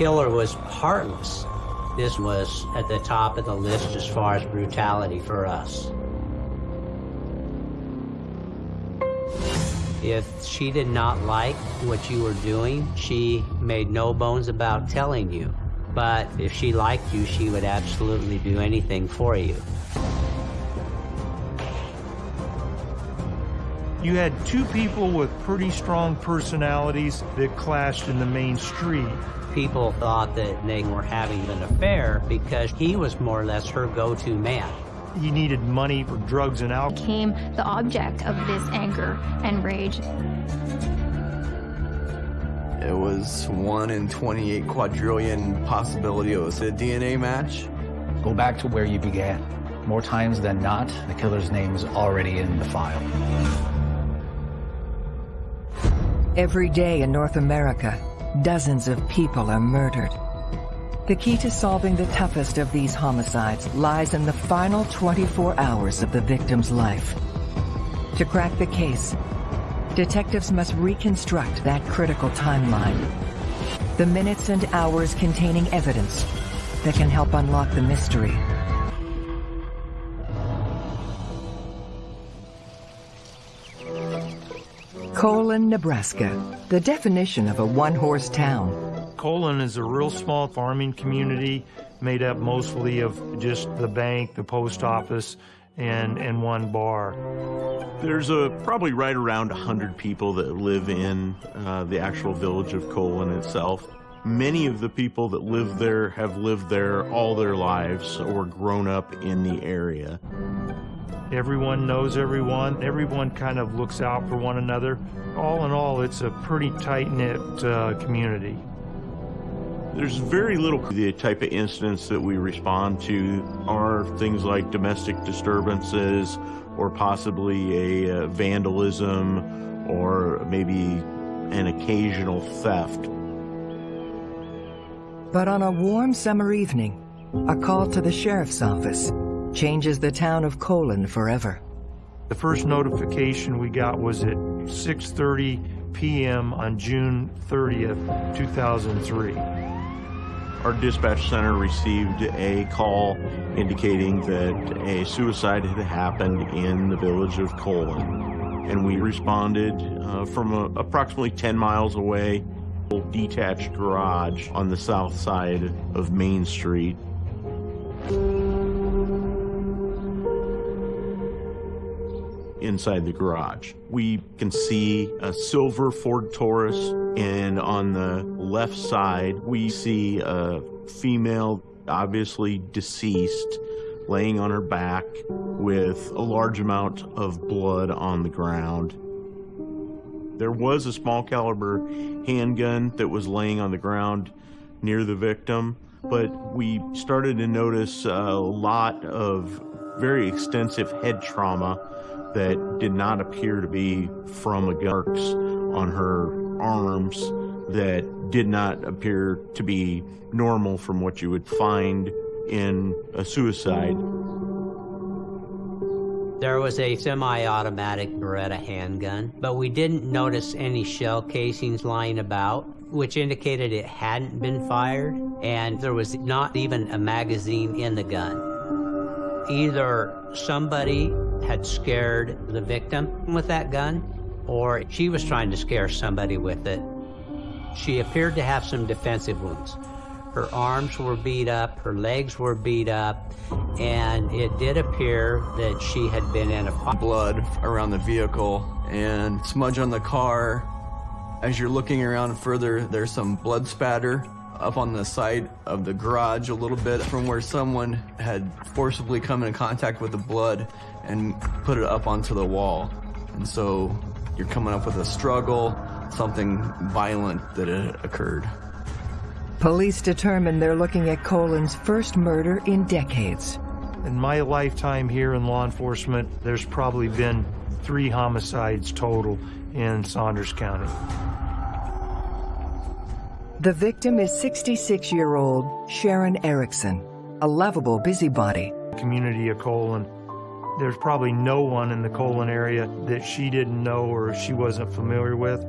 killer was heartless. This was at the top of the list as far as brutality for us. If she did not like what you were doing, she made no bones about telling you. But if she liked you, she would absolutely do anything for you. You had two people with pretty strong personalities that clashed in the main street. People thought that they were having an affair because he was more or less her go-to man. He needed money for drugs and alcohol. Became the object of this anger and rage. It was 1 in 28 quadrillion possibility it was a DNA match. Go back to where you began. More times than not, the killer's name is already in the file. Every day in North America, dozens of people are murdered. The key to solving the toughest of these homicides lies in the final 24 hours of the victim's life. To crack the case, detectives must reconstruct that critical timeline. The minutes and hours containing evidence that can help unlock the mystery. Colon, Nebraska, the definition of a one-horse town. Colon is a real small farming community made up mostly of just the bank, the post office, and, and one bar. There's a probably right around 100 people that live in uh, the actual village of Colon itself. Many of the people that live there have lived there all their lives or grown up in the area. Everyone knows everyone. Everyone kind of looks out for one another. All in all, it's a pretty tight-knit uh, community. There's very little. The type of incidents that we respond to are things like domestic disturbances or possibly a uh, vandalism or maybe an occasional theft. But on a warm summer evening, a call to the sheriff's office changes the town of Colon forever. The first notification we got was at 6.30 p.m. on June 30th, 2003. Our dispatch center received a call indicating that a suicide had happened in the village of Colon. And we responded uh, from a, approximately 10 miles away, a detached garage on the south side of Main Street. Inside the garage. We can see a silver Ford Taurus, and on the left side, we see a female, obviously deceased, laying on her back with a large amount of blood on the ground. There was a small caliber handgun that was laying on the ground near the victim, but we started to notice a lot of very extensive head trauma that did not appear to be from a gun on her arms that did not appear to be normal from what you would find in a suicide. There was a semi-automatic Beretta handgun, but we didn't notice any shell casings lying about, which indicated it hadn't been fired, and there was not even a magazine in the gun. Either somebody had scared the victim with that gun, or she was trying to scare somebody with it. She appeared to have some defensive wounds. Her arms were beat up, her legs were beat up, and it did appear that she had been in a fight. Blood around the vehicle and smudge on the car. As you're looking around further, there's some blood spatter up on the side of the garage a little bit from where someone had forcibly come in contact with the blood and put it up onto the wall. And so you're coming up with a struggle, something violent that had occurred. Police determine they're looking at Colon's first murder in decades. In my lifetime here in law enforcement, there's probably been three homicides total in Saunders County. The victim is 66-year-old Sharon Erickson, a lovable busybody. Community of Colon. There's probably no one in the Colon area that she didn't know or she wasn't familiar with.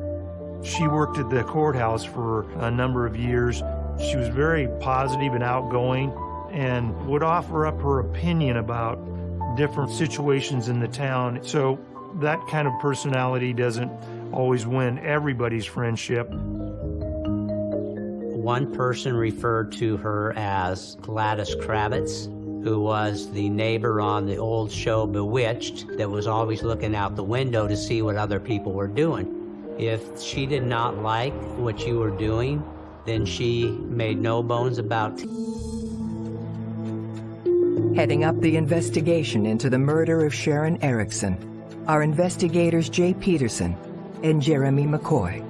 She worked at the courthouse for a number of years She was very positive and outgoing and would offer up her opinion about different situations in the town. So that kind of personality doesn't always win everybody's friendship. One person referred to her as Gladys Kravitz, who was the neighbor on the old show Bewitched that was always looking out the window to see what other people were doing. If she did not like what you were doing, then she made no bones about Heading up the investigation into the murder of Sharon Erickson are investigators Jay Peterson and Jeremy McCoy.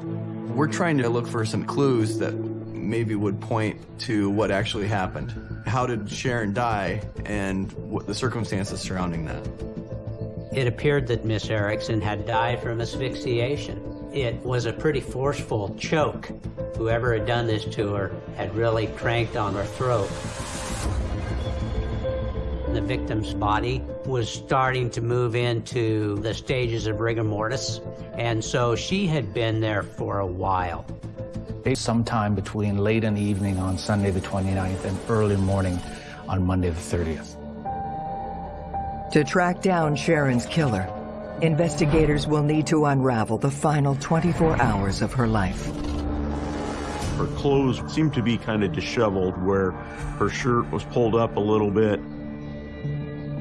We're trying to look for some clues that maybe would point to what actually happened. How did Sharon die and what the circumstances surrounding that? It appeared that Miss Erickson had died from asphyxiation. It was a pretty forceful choke. Whoever had done this to her had really cranked on her throat. The victim's body was starting to move into the stages of rigor mortis, and so she had been there for a while. Sometime between late in the evening on Sunday the 29th and early morning on Monday the 30th. To track down Sharon's killer, investigators will need to unravel the final 24 hours of her life. Her clothes seemed to be kind of disheveled where her shirt was pulled up a little bit.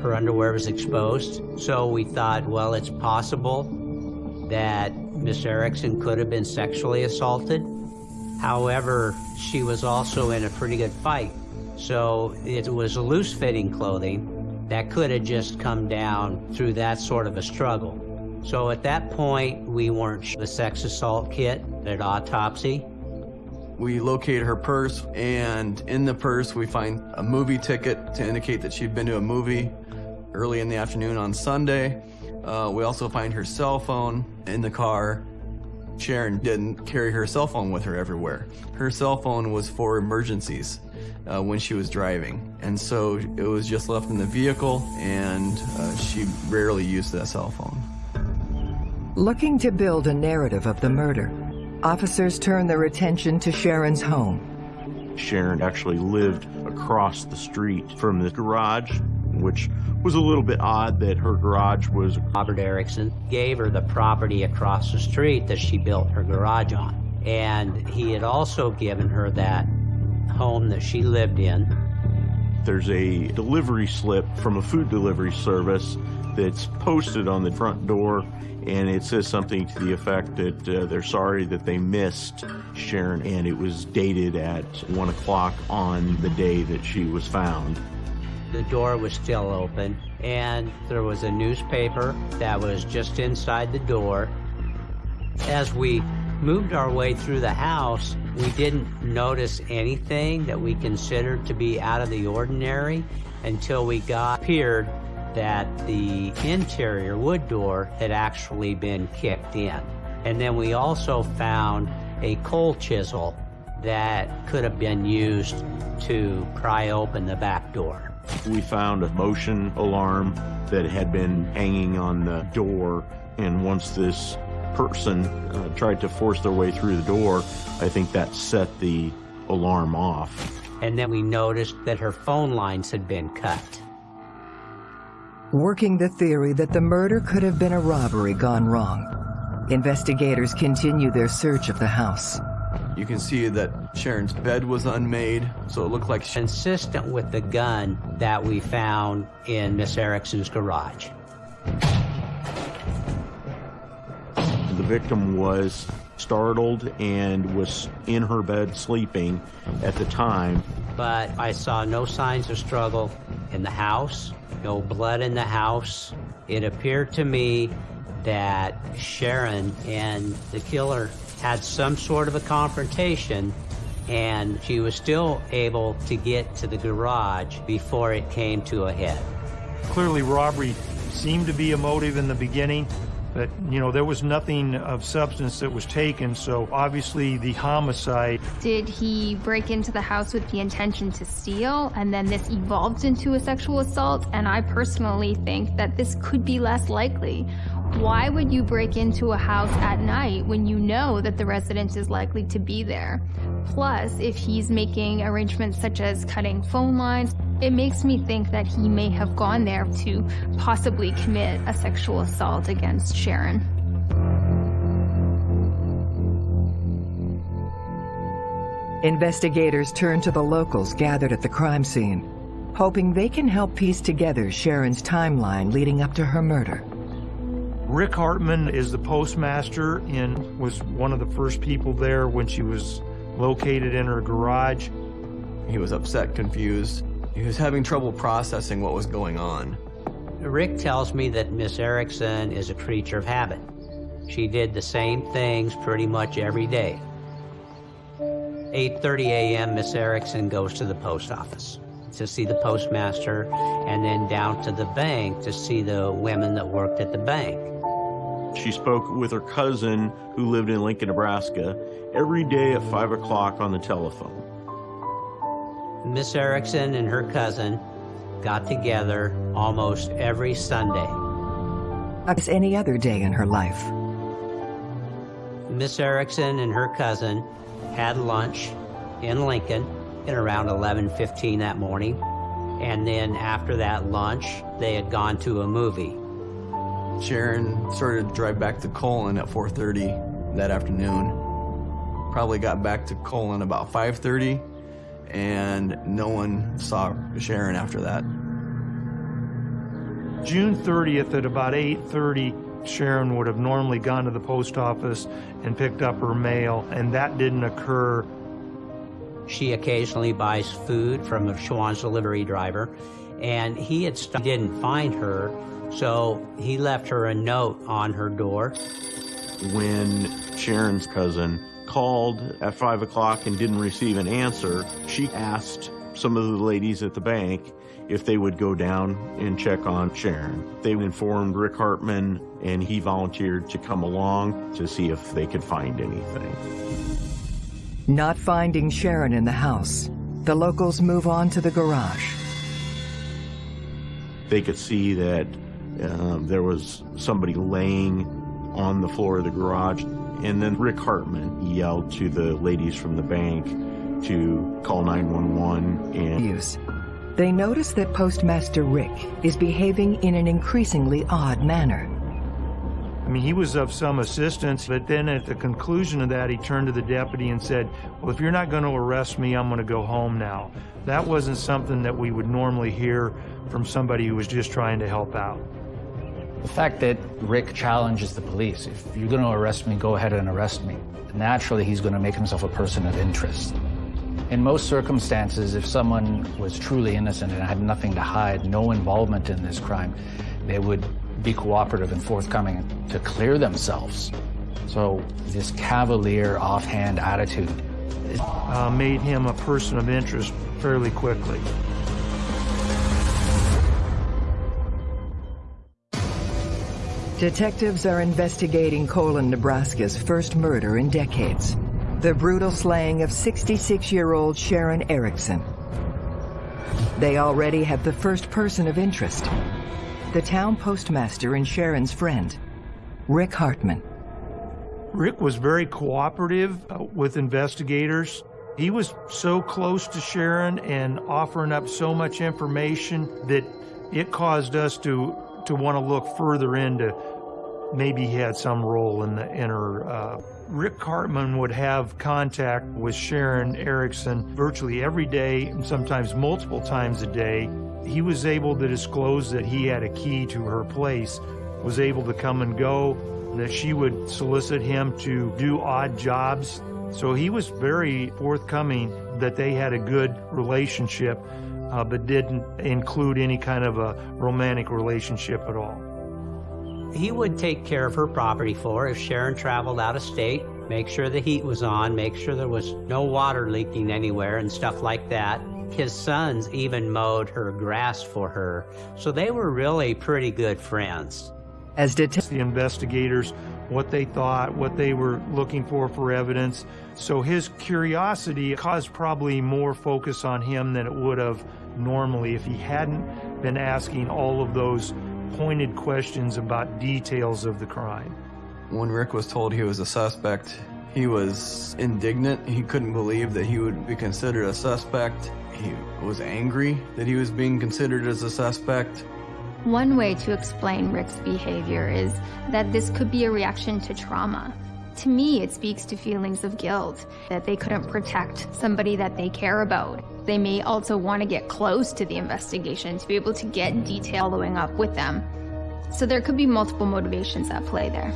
Her underwear was exposed, so we thought, well, it's possible that Miss Erickson could have been sexually assaulted. However, she was also in a pretty good fight, so it was loose-fitting clothing that could have just come down through that sort of a struggle. So at that point, we weren't the sex assault kit at autopsy. We locate her purse, and in the purse we find a movie ticket to indicate that she'd been to a movie early in the afternoon on Sunday. Uh, we also find her cell phone in the car. Sharon didn't carry her cell phone with her everywhere. Her cell phone was for emergencies uh, when she was driving. And so it was just left in the vehicle and uh, she rarely used that cell phone. Looking to build a narrative of the murder, officers turn their attention to Sharon's home. Sharon actually lived across the street from the garage, which was a little bit odd that her garage was. Robert Erickson gave her the property across the street that she built her garage on. And he had also given her that home that she lived in. There's a delivery slip from a food delivery service that's posted on the front door, and it says something to the effect that uh, they're sorry that they missed Sharon, and it was dated at 1 o'clock on the day that she was found. The door was still open, and there was a newspaper that was just inside the door. As we moved our way through the house, we didn't notice anything that we considered to be out of the ordinary until we got appeared that the interior wood door had actually been kicked in. And then we also found a coal chisel that could have been used to pry open the back door. We found a motion alarm that had been hanging on the door, and once this person uh, tried to force their way through the door, I think that set the alarm off. And then we noticed that her phone lines had been cut. Working the theory that the murder could have been a robbery gone wrong, investigators continue their search of the house. You can see that Sharon's bed was unmade, so it looked like she Consistent with the gun that we found in Miss Erickson's garage. The victim was startled and was in her bed sleeping at the time. But I saw no signs of struggle in the house, no blood in the house. It appeared to me that Sharon and the killer had some sort of a confrontation and she was still able to get to the garage before it came to a head. Clearly, robbery seemed to be a motive in the beginning, but, you know, there was nothing of substance that was taken, so obviously the homicide. Did he break into the house with the intention to steal and then this evolved into a sexual assault? And I personally think that this could be less likely. Why would you break into a house at night when you know that the resident is likely to be there? Plus, if he's making arrangements such as cutting phone lines, it makes me think that he may have gone there to possibly commit a sexual assault against Sharon. Investigators turn to the locals gathered at the crime scene, hoping they can help piece together Sharon's timeline leading up to her murder. Rick Hartman is the postmaster and was one of the first people there when she was located in her garage. He was upset, confused. He was having trouble processing what was going on. Rick tells me that Miss Erickson is a creature of habit. She did the same things pretty much every day. 8.30 a.m., Miss Erickson goes to the post office to see the postmaster and then down to the bank to see the women that worked at the bank. She spoke with her cousin who lived in Lincoln, Nebraska, every day at 5 o'clock on the telephone. Miss Erickson and her cousin got together almost every Sunday. As any other day in her life. Miss Erickson and her cousin had lunch in Lincoln at around 11.15 that morning. And then after that lunch, they had gone to a movie. Sharon started to drive back to Colon at 4.30 that afternoon. Probably got back to Colon about 5.30 and no one saw Sharon after that. June 30th at about 8.30, Sharon would have normally gone to the post office and picked up her mail, and that didn't occur. She occasionally buys food from a Schwan's delivery driver, and he had didn't find her, so he left her a note on her door. When Sharon's cousin called at 5 o'clock and didn't receive an answer, she asked some of the ladies at the bank if they would go down and check on Sharon. They informed Rick Hartman, and he volunteered to come along to see if they could find anything. Not finding Sharon in the house, the locals move on to the garage. They could see that um, there was somebody laying on the floor of the garage, and then Rick Hartman yelled to the ladies from the bank to call 911 and Use. They notice that Postmaster Rick is behaving in an increasingly odd manner. I mean, he was of some assistance, but then at the conclusion of that, he turned to the deputy and said, well, if you're not going to arrest me, I'm going to go home now. That wasn't something that we would normally hear from somebody who was just trying to help out. The fact that Rick challenges the police, if you're going to arrest me, go ahead and arrest me. Naturally, he's going to make himself a person of interest. In most circumstances, if someone was truly innocent and had nothing to hide, no involvement in this crime, they would be cooperative and forthcoming to clear themselves. So this cavalier, offhand attitude uh, made him a person of interest fairly quickly. Detectives are investigating Colon, Nebraska's first murder in decades. The brutal slaying of 66-year-old Sharon Erickson. They already have the first person of interest. The town postmaster and Sharon's friend, Rick Hartman. Rick was very cooperative uh, with investigators. He was so close to Sharon and offering up so much information that it caused us to to want to look further into maybe he had some role in the in her. Uh, Rick Hartman would have contact with Sharon Erickson virtually every day, sometimes multiple times a day. He was able to disclose that he had a key to her place, was able to come and go, that she would solicit him to do odd jobs. So he was very forthcoming that they had a good relationship, uh, but didn't include any kind of a romantic relationship at all. He would take care of her property for her if Sharon traveled out of state, make sure the heat was on, make sure there was no water leaking anywhere and stuff like that. His sons even mowed her grass for her, so they were really pretty good friends. As detectives, the investigators what they thought, what they were looking for for evidence. So his curiosity caused probably more focus on him than it would have normally if he hadn't been asking all of those pointed questions about details of the crime. When Rick was told he was a suspect, He was indignant. He couldn't believe that he would be considered a suspect. He was angry that he was being considered as a suspect. One way to explain Rick's behavior is that this could be a reaction to trauma. To me, it speaks to feelings of guilt, that they couldn't protect somebody that they care about. They may also want to get close to the investigation to be able to get detail following up with them. So there could be multiple motivations at play there.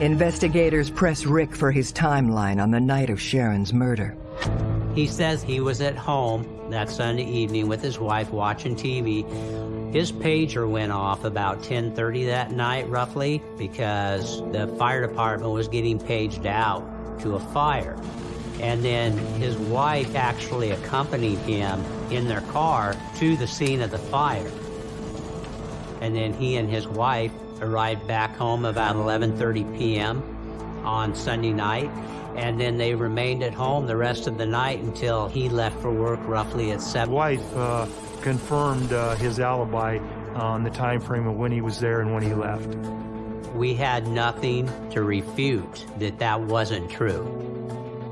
Investigators press Rick for his timeline on the night of Sharon's murder. He says he was at home that Sunday evening with his wife watching TV. His pager went off about 10:30 that night roughly because the fire department was getting paged out to a fire. And then his wife actually accompanied him in their car to the scene of the fire. And then he and his wife arrived back home about 11:30 p.m. on Sunday night and then they remained at home the rest of the night until he left for work roughly at 7. Wife uh, confirmed uh, his alibi on the time frame of when he was there and when he left. We had nothing to refute that that wasn't true.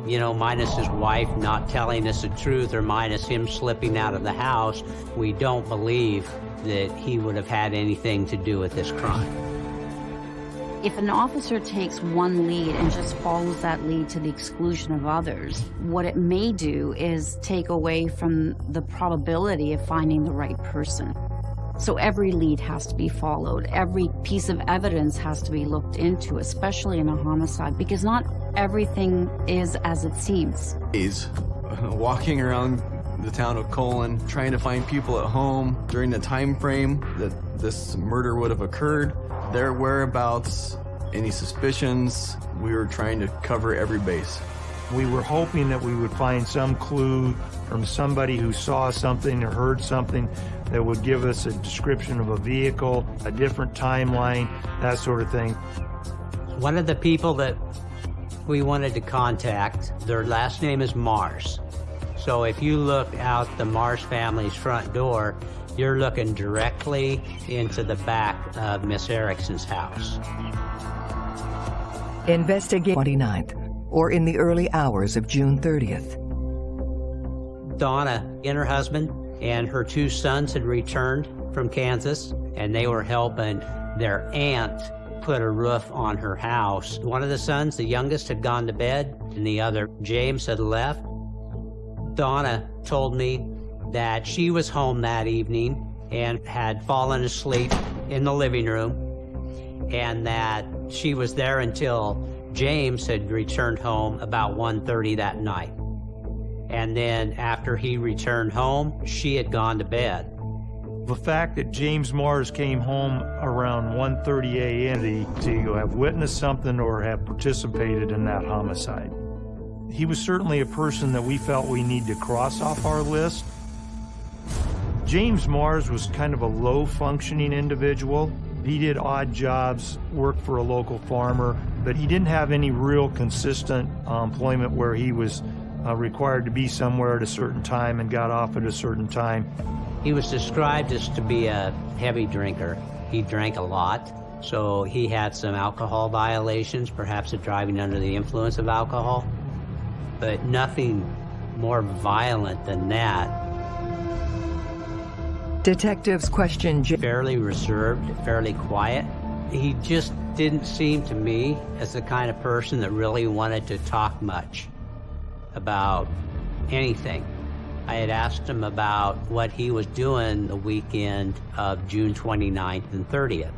You know, minus his wife not telling us the truth or minus him slipping out of the house, we don't believe that he would have had anything to do with this crime. If an officer takes one lead and just follows that lead to the exclusion of others, what it may do is take away from the probability of finding the right person. So every lead has to be followed. Every piece of evidence has to be looked into, especially in a homicide, because not everything is as it seems. He's uh, walking around the town of Colon trying to find people at home during the time frame that this murder would have occurred their whereabouts, any suspicions. We were trying to cover every base. We were hoping that we would find some clue from somebody who saw something or heard something that would give us a description of a vehicle, a different timeline, that sort of thing. One of the people that we wanted to contact, their last name is Mars. So if you look out the Mars family's front door, you're looking directly into the back of Miss Erickson's house. Investigate 29th, or in the early hours of June 30th. Donna and her husband and her two sons had returned from Kansas, and they were helping their aunt put a roof on her house. One of the sons, the youngest, had gone to bed, and the other, James, had left. Donna told me that she was home that evening and had fallen asleep in the living room and that she was there until James had returned home about 1.30 that night. And then after he returned home, she had gone to bed. The fact that James Mars came home around 1.30 a.m. to have witnessed something or have participated in that homicide. He was certainly a person that we felt we need to cross off our list. James Mars was kind of a low functioning individual. He did odd jobs, worked for a local farmer, but he didn't have any real consistent uh, employment where he was uh, required to be somewhere at a certain time and got off at a certain time. He was described as to be a heavy drinker. He drank a lot, so he had some alcohol violations, perhaps of driving under the influence of alcohol, but nothing more violent than that Detectives questioned J fairly reserved, fairly quiet. He just didn't seem to me as the kind of person that really wanted to talk much about anything. I had asked him about what he was doing the weekend of June 29th and 30th.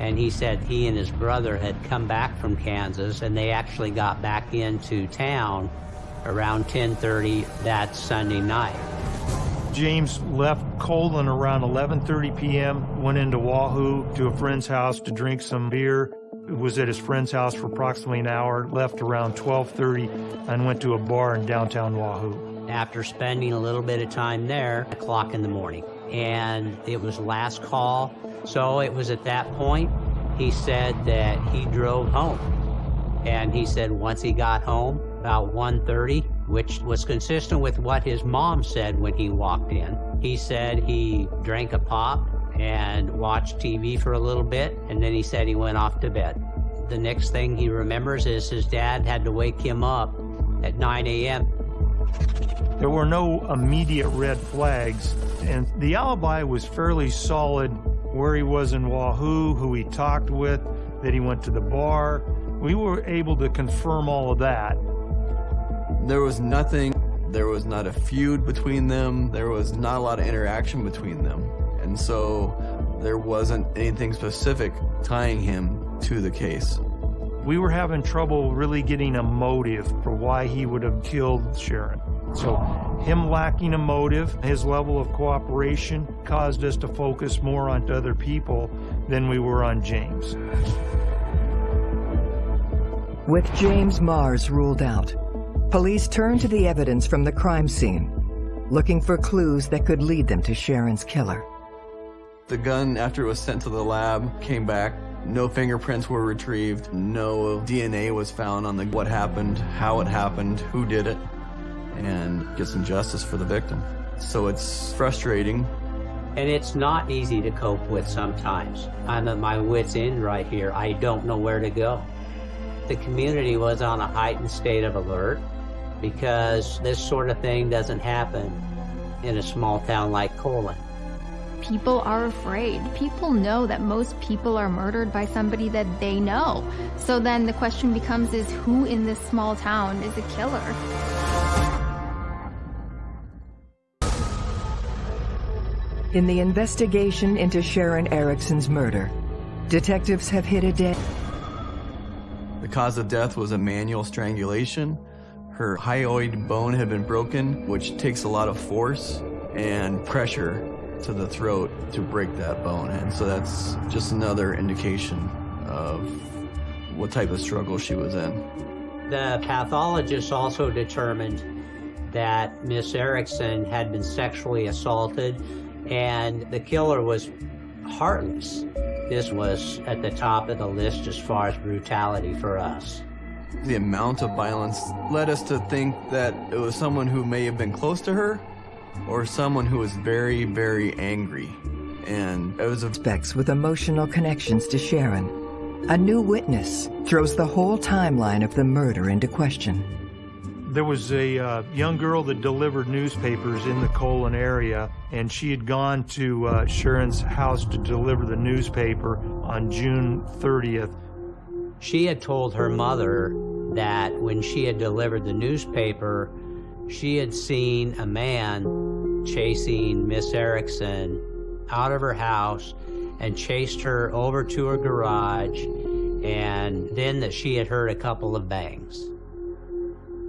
And he said he and his brother had come back from Kansas and they actually got back into town around 10.30 that Sunday night. James left Colon around 11.30 p.m., went into Wahoo to a friend's house to drink some beer, was at his friend's house for approximately an hour, left around 12.30, and went to a bar in downtown Wahoo. After spending a little bit of time there, o'clock in the morning, and it was last call, so it was at that point he said that he drove home. And he said once he got home, about 1.30, which was consistent with what his mom said when he walked in. He said he drank a pop and watched TV for a little bit, and then he said he went off to bed. The next thing he remembers is his dad had to wake him up at 9 a.m. There were no immediate red flags, and the alibi was fairly solid where he was in Wahoo, who he talked with, that he went to the bar. We were able to confirm all of that. There was nothing, there was not a feud between them, there was not a lot of interaction between them. And so there wasn't anything specific tying him to the case. We were having trouble really getting a motive for why he would have killed Sharon. So him lacking a motive, his level of cooperation caused us to focus more on other people than we were on James. With James Mars ruled out, police turned to the evidence from the crime scene, looking for clues that could lead them to Sharon's killer. The gun, after it was sent to the lab, came back. No fingerprints were retrieved. No DNA was found on the what happened, how it happened, who did it, and get some justice for the victim. So it's frustrating. And it's not easy to cope with sometimes. I'm at my wit's end right here. I don't know where to go. The community was on a heightened state of alert because this sort of thing doesn't happen in a small town like Colon. People are afraid. People know that most people are murdered by somebody that they know. So then the question becomes is who in this small town is a killer? In the investigation into Sharon Erickson's murder, detectives have hit a dead The cause of death was a manual strangulation. Her hyoid bone had been broken, which takes a lot of force and pressure to the throat to break that bone. And so that's just another indication of what type of struggle she was in. The pathologist also determined that Miss Erickson had been sexually assaulted and the killer was heartless. This was at the top of the list as far as brutality for us. The amount of violence led us to think that it was someone who may have been close to her or someone who was very, very angry. And it was a suspects with emotional connections to Sharon. A new witness throws the whole timeline of the murder into question. There was a uh, young girl that delivered newspapers in the Colon area, and she had gone to uh, Sharon's house to deliver the newspaper on June 30th. She had told her mother that when she had delivered the newspaper, she had seen a man chasing Miss Erickson out of her house and chased her over to her garage, and then that she had heard a couple of bangs.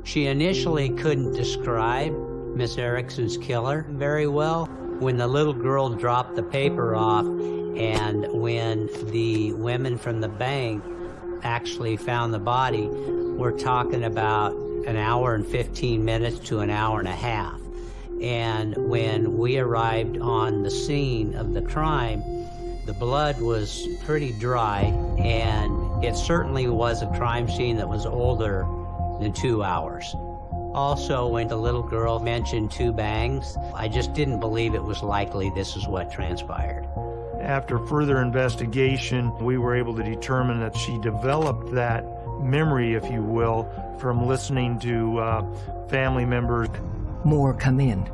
She initially couldn't describe Miss Erickson's killer very well. When the little girl dropped the paper off and when the women from the bank actually found the body, we're talking about an hour and 15 minutes to an hour and a half. And when we arrived on the scene of the crime, the blood was pretty dry and it certainly was a crime scene that was older than two hours. Also, when the little girl mentioned two bangs, I just didn't believe it was likely this is what transpired. After further investigation, we were able to determine that she developed that memory, if you will, from listening to uh, family members. More come in.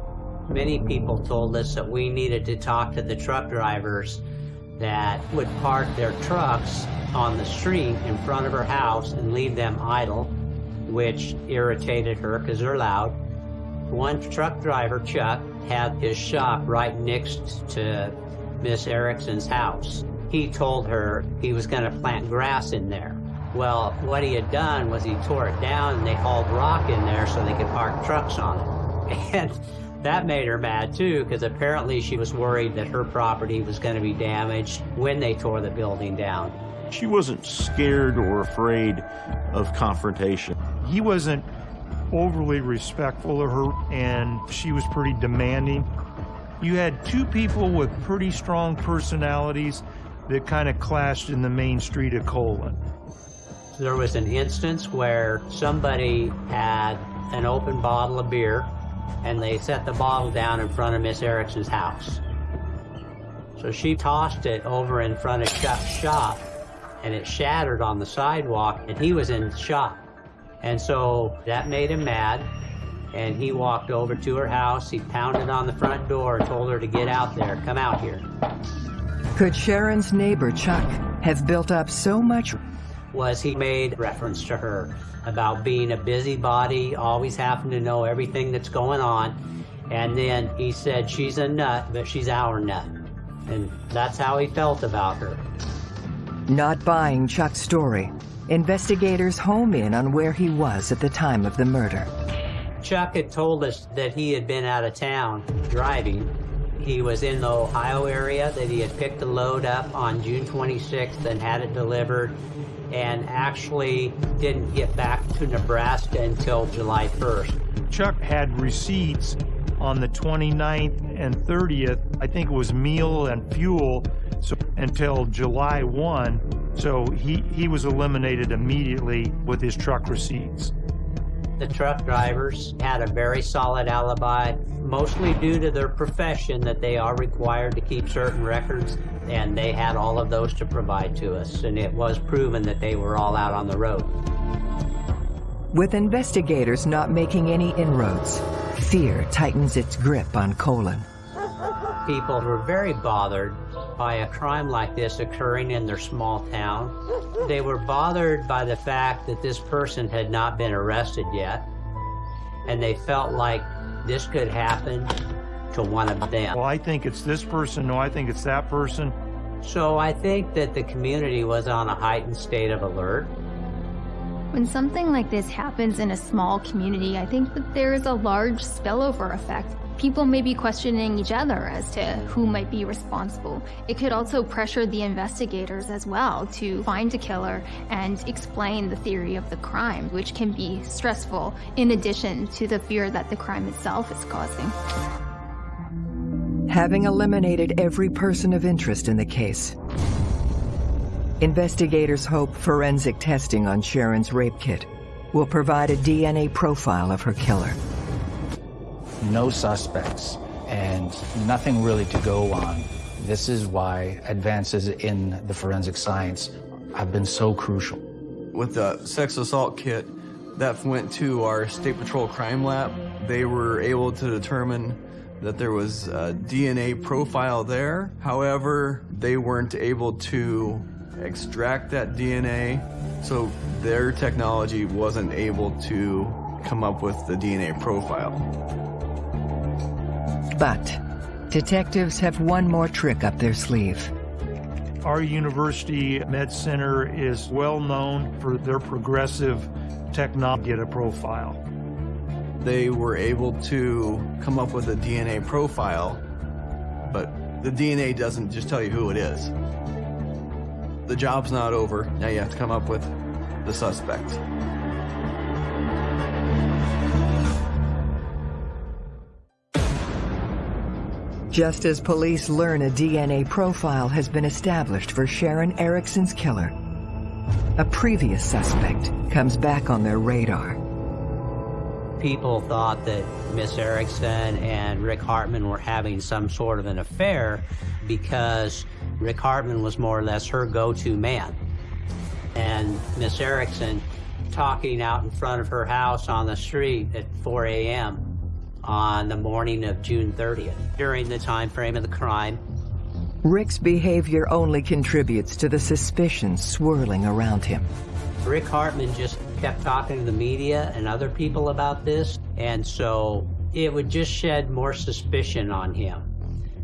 Many people told us that we needed to talk to the truck drivers that would park their trucks on the street in front of her house and leave them idle which irritated her because they're loud. One truck driver, Chuck, had his shop right next to Miss Erickson's house. He told her he was going to plant grass in there. Well, what he had done was he tore it down and they hauled rock in there so they could park trucks on it. And that made her mad too, because apparently she was worried that her property was going to be damaged when they tore the building down. She wasn't scared or afraid of confrontation. He wasn't overly respectful of her, and she was pretty demanding. You had two people with pretty strong personalities that kind of clashed in the main street of Colon. There was an instance where somebody had an open bottle of beer and they set the bottle down in front of Miss Erickson's house. So she tossed it over in front of Chuck's shop and it shattered on the sidewalk, and he was in shock. And so that made him mad, and he walked over to her house. He pounded on the front door, told her to get out there, come out here. Could Sharon's neighbor, Chuck, have built up so much was he made reference to her about being a busybody, always having to know everything that's going on. And then he said, she's a nut, but she's our nut. And that's how he felt about her. Not buying Chuck's story, investigators home in on where he was at the time of the murder. Chuck had told us that he had been out of town driving. He was in the Ohio area, that he had picked a load up on June 26th and had it delivered, and actually didn't get back to Nebraska until July 1st. Chuck had receipts on the 29th and 30th. I think it was meal and fuel so until July 1. So he, he was eliminated immediately with his truck receipts. The truck drivers had a very solid alibi, mostly due to their profession that they are required to keep certain records, and they had all of those to provide to us, and it was proven that they were all out on the road. With investigators not making any inroads, fear tightens its grip on Colon. People were very bothered by a crime like this occurring in their small town. They were bothered by the fact that this person had not been arrested yet, and they felt like this could happen to one of them. Well, I think it's this person, no, I think it's that person. So I think that the community was on a heightened state of alert. When something like this happens in a small community, I think that there is a large spillover effect people may be questioning each other as to who might be responsible. It could also pressure the investigators as well to find a killer and explain the theory of the crime, which can be stressful in addition to the fear that the crime itself is causing. Having eliminated every person of interest in the case, investigators hope forensic testing on Sharon's rape kit will provide a DNA profile of her killer no suspects, and nothing really to go on. This is why advances in the forensic science have been so crucial. With the sex assault kit, that went to our State Patrol crime lab. They were able to determine that there was a DNA profile there. However, they weren't able to extract that DNA, so their technology wasn't able to come up with the DNA profile. But detectives have one more trick up their sleeve. Our university med center is well known for their progressive technology a profile. They were able to come up with a DNA profile, but the DNA doesn't just tell you who it is. The job's not over. Now you have to come up with the suspect. Just as police learn a DNA profile has been established for Sharon Erickson's killer, a previous suspect comes back on their radar. People thought that Miss Erickson and Rick Hartman were having some sort of an affair because Rick Hartman was more or less her go-to man. And Miss Erickson talking out in front of her house on the street at 4 a.m on the morning of June 30th, during the time frame of the crime. Rick's behavior only contributes to the suspicions swirling around him. Rick Hartman just kept talking to the media and other people about this, and so it would just shed more suspicion on him.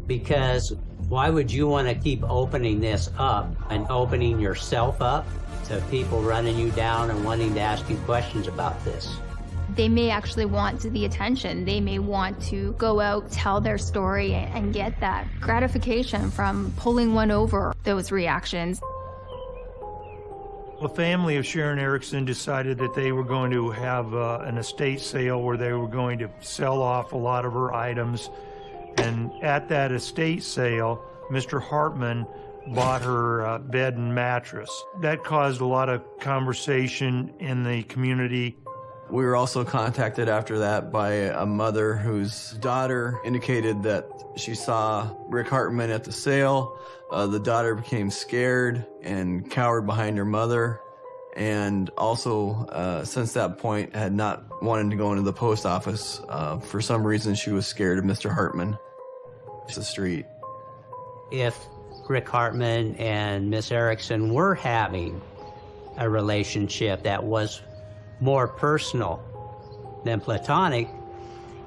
Because why would you want to keep opening this up and opening yourself up to people running you down and wanting to ask you questions about this? They may actually want the attention. They may want to go out, tell their story, and get that gratification from pulling one over those reactions. The family of Sharon Erickson decided that they were going to have uh, an estate sale where they were going to sell off a lot of her items. And at that estate sale, Mr. Hartman bought her uh, bed and mattress. That caused a lot of conversation in the community. We were also contacted after that by a mother whose daughter indicated that she saw Rick Hartman at the sale. Uh, the daughter became scared and cowered behind her mother, and also uh, since that point had not wanted to go into the post office. Uh, for some reason, she was scared of Mr. Hartman. It's the street. If Rick Hartman and Miss Erickson were having a relationship that was more personal than platonic,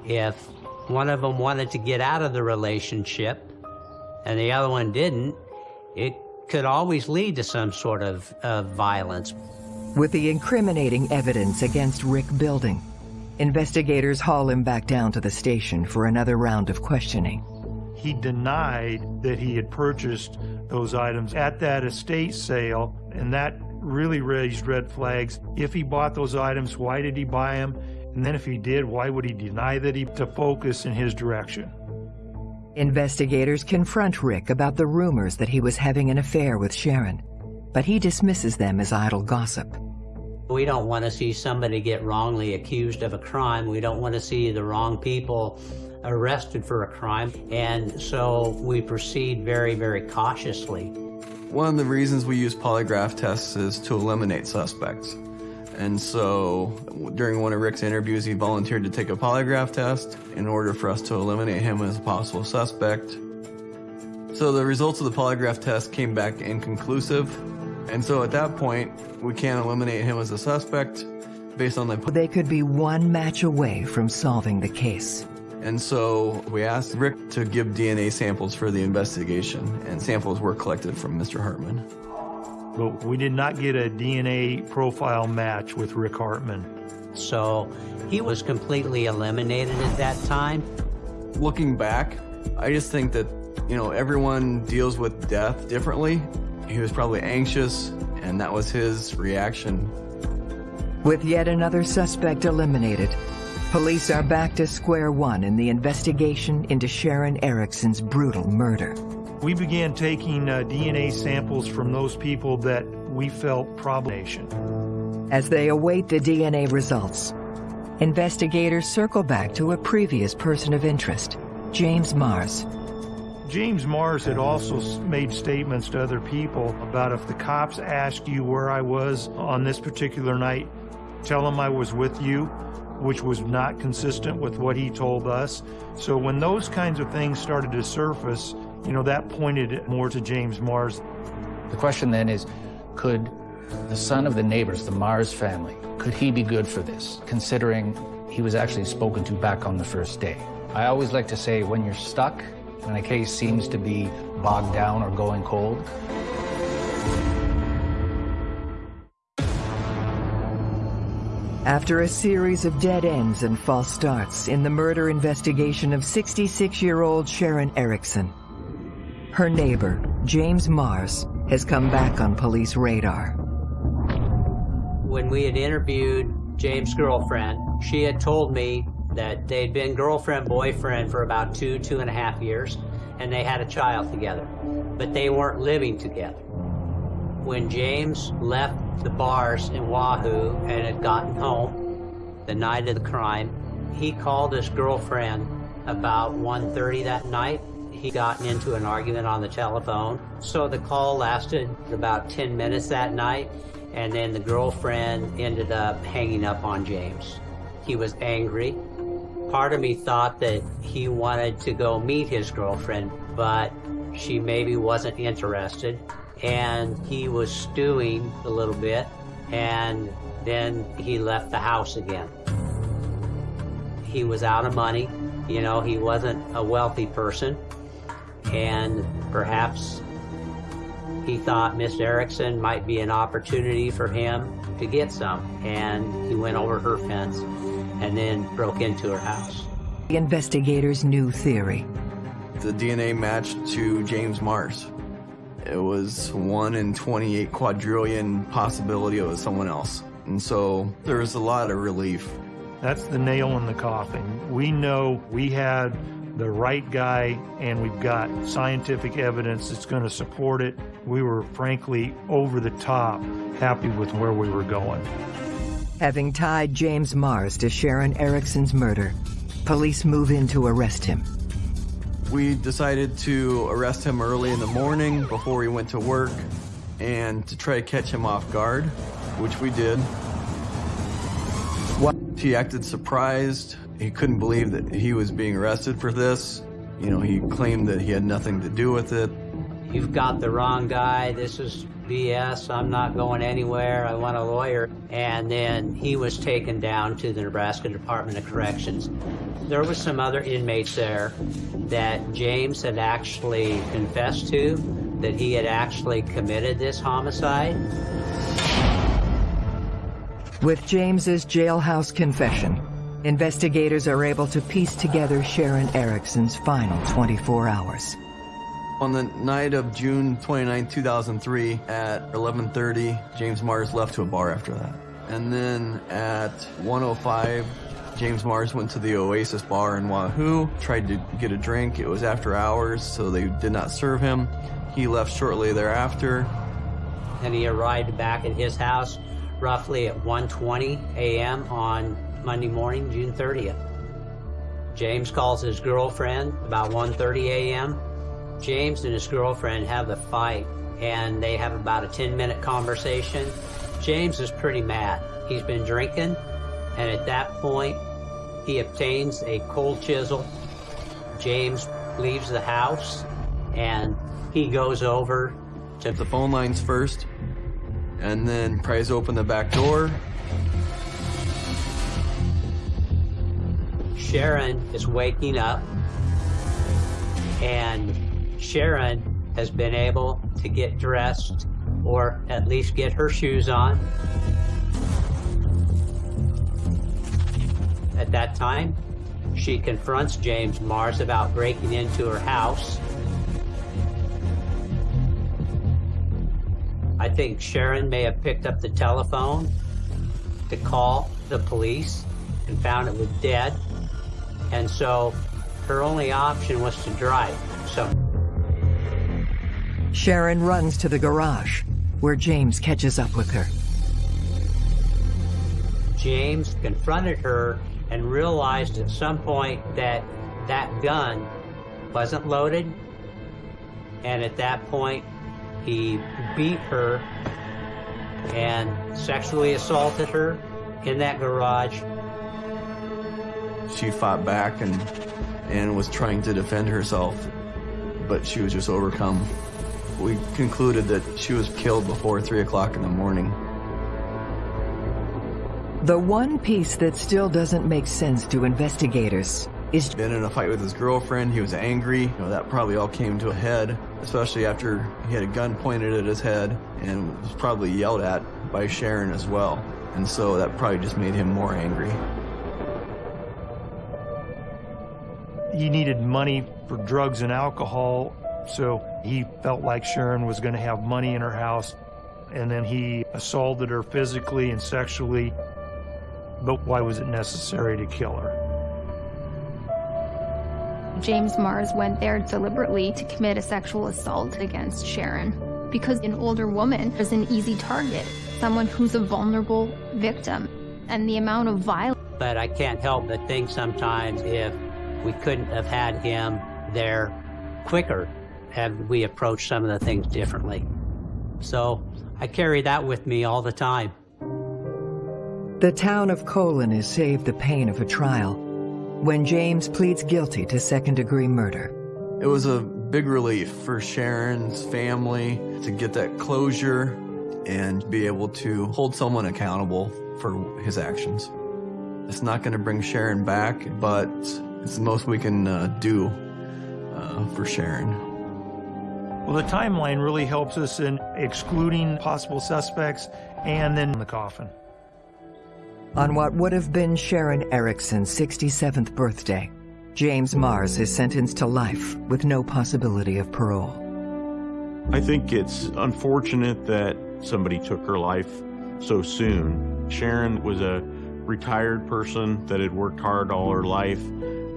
if one of them wanted to get out of the relationship and the other one didn't, it could always lead to some sort of, of violence. With the incriminating evidence against Rick building, investigators haul him back down to the station for another round of questioning. He denied that he had purchased those items at that estate sale, and that really raised red flags. If he bought those items, why did he buy them? And then if he did, why would he deny that he to focus in his direction? Investigators confront Rick about the rumors that he was having an affair with Sharon, but he dismisses them as idle gossip. We don't want to see somebody get wrongly accused of a crime. We don't want to see the wrong people arrested for a crime. And so we proceed very, very cautiously. One of the reasons we use polygraph tests is to eliminate suspects. And so during one of Rick's interviews, he volunteered to take a polygraph test in order for us to eliminate him as a possible suspect. So the results of the polygraph test came back inconclusive. And so at that point, we can't eliminate him as a suspect based on the... They could be one match away from solving the case. And so we asked Rick to give DNA samples for the investigation, and samples were collected from Mr. Hartman. But we did not get a DNA profile match with Rick Hartman. So he was completely eliminated at that time. Looking back, I just think that, you know, everyone deals with death differently. He was probably anxious, and that was his reaction. With yet another suspect eliminated, police are back to square one in the investigation into Sharon Erickson's brutal murder. We began taking uh, DNA samples from those people that we felt probation. As they await the DNA results, investigators circle back to a previous person of interest, James Mars. James Mars had also made statements to other people about if the cops ask you where I was on this particular night, tell them I was with you, which was not consistent with what he told us. So when those kinds of things started to surface, you know, that pointed more to James Mars. The question then is, could the son of the neighbors, the Mars family, could he be good for this, considering he was actually spoken to back on the first day? I always like to say, when you're stuck, when a case seems to be bogged down or going cold, After a series of dead ends and false starts in the murder investigation of 66-year-old Sharon Erickson, her neighbor, James Mars, has come back on police radar. When we had interviewed James' girlfriend, she had told me that they'd been girlfriend-boyfriend for about two, two and a half years, and they had a child together, but they weren't living together. When James left the bars in Wahoo and had gotten home the night of the crime, he called his girlfriend about 1.30 that night. He got into an argument on the telephone. So the call lasted about 10 minutes that night, and then the girlfriend ended up hanging up on James. He was angry. Part of me thought that he wanted to go meet his girlfriend, but she maybe wasn't interested and he was stewing a little bit and then he left the house again. He was out of money, you know, he wasn't a wealthy person and perhaps he thought Miss Erickson might be an opportunity for him to get some and he went over her fence and then broke into her house. The investigators' new theory. The DNA matched to James Mars. It was 1 in 28 quadrillion possibility it was someone else. And so there was a lot of relief. That's the nail in the coffin. We know we had the right guy and we've got scientific evidence that's going to support it. We were frankly over the top happy with where we were going. Having tied James Mars to Sharon Erickson's murder, police move in to arrest him. We decided to arrest him early in the morning before he went to work and to try to catch him off guard, which we did. He acted surprised. He couldn't believe that he was being arrested for this. You know, he claimed that he had nothing to do with it. You've got the wrong guy. This is BS. I'm not going anywhere. I want a lawyer. And then he was taken down to the Nebraska Department of Corrections. There was some other inmates there that James had actually confessed to, that he had actually committed this homicide. With James's jailhouse confession, investigators are able to piece together Sharon Erickson's final 24 hours. On the night of June 29, 2003, at 11.30, James Mars left to a bar after that. And then at 1.05, James Mars went to the Oasis bar in Wahoo, tried to get a drink. It was after hours, so they did not serve him. He left shortly thereafter. And he arrived back at his house roughly at 1.20 a.m. on Monday morning, June 30th. James calls his girlfriend about 1.30 a.m. James and his girlfriend have a fight and they have about a 10 minute conversation. James is pretty mad. He's been drinking and at that point he obtains a cold chisel. James leaves the house and he goes over to the phone lines first and then pries open the back door. Sharon is waking up and Sharon has been able to get dressed or at least get her shoes on. At that time, she confronts James Mars about breaking into her house. I think Sharon may have picked up the telephone to call the police and found it was dead. And so her only option was to drive. So Sharon runs to the garage, where James catches up with her. James confronted her and realized at some point that that gun wasn't loaded. And at that point, he beat her and sexually assaulted her in that garage. She fought back and, and was trying to defend herself, but she was just overcome. We concluded that she was killed before 3 o'clock in the morning. The one piece that still doesn't make sense to investigators is been in a fight with his girlfriend. He was angry. You know, that probably all came to a head, especially after he had a gun pointed at his head and was probably yelled at by Sharon as well. And so that probably just made him more angry. He needed money for drugs and alcohol, so he felt like Sharon was going to have money in her house. And then he assaulted her physically and sexually. But why was it necessary to kill her? James Mars went there deliberately to commit a sexual assault against Sharon because an older woman is an easy target, someone who's a vulnerable victim. And the amount of violence. But I can't help but think sometimes if we couldn't have had him there quicker, had we approached some of the things differently. So I carry that with me all the time. The town of Colon is saved the pain of a trial when James pleads guilty to second-degree murder. It was a big relief for Sharon's family to get that closure and be able to hold someone accountable for his actions. It's not going to bring Sharon back, but it's the most we can uh, do uh, for Sharon. Well, the timeline really helps us in excluding possible suspects and then the coffin. On what would have been Sharon Erickson's 67th birthday, James Mars is sentenced to life with no possibility of parole. I think it's unfortunate that somebody took her life so soon. Sharon was a retired person that had worked hard all her life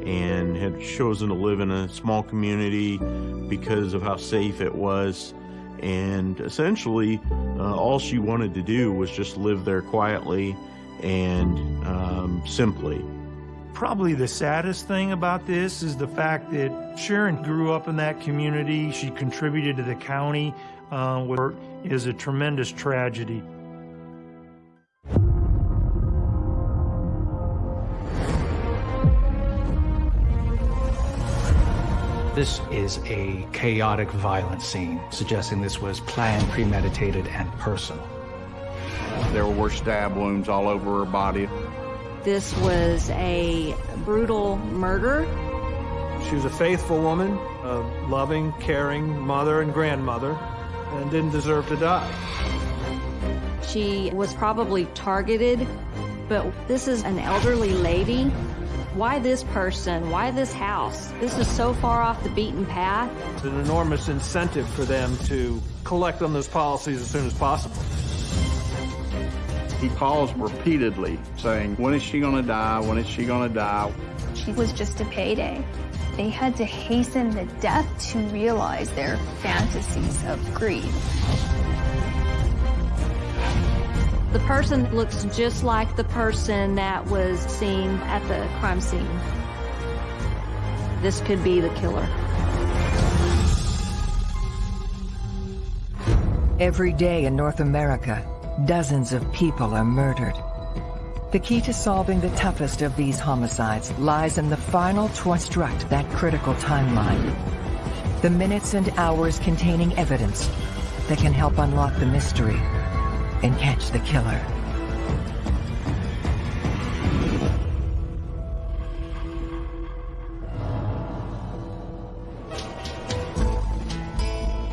and had chosen to live in a small community because of how safe it was. And essentially, uh, all she wanted to do was just live there quietly and um, simply. Probably the saddest thing about this is the fact that Sharon grew up in that community. She contributed to the county, uh, where is a tremendous tragedy. This is a chaotic, violent scene, suggesting this was planned, premeditated, and personal. There were stab wounds all over her body. This was a brutal murder. She was a faithful woman, a loving, caring mother and grandmother, and didn't deserve to die. She was probably targeted, but this is an elderly lady why this person? Why this house? This is so far off the beaten path. It's an enormous incentive for them to collect on those policies as soon as possible. He calls repeatedly saying, when is she gonna die? When is she gonna die? She was just a payday. They had to hasten the death to realize their fantasies of greed. The person looks just like the person that was seen at the crime scene. This could be the killer. Every day in North America, dozens of people are murdered. The key to solving the toughest of these homicides lies in the final to construct that critical timeline. The minutes and hours containing evidence that can help unlock the mystery and catch the killer.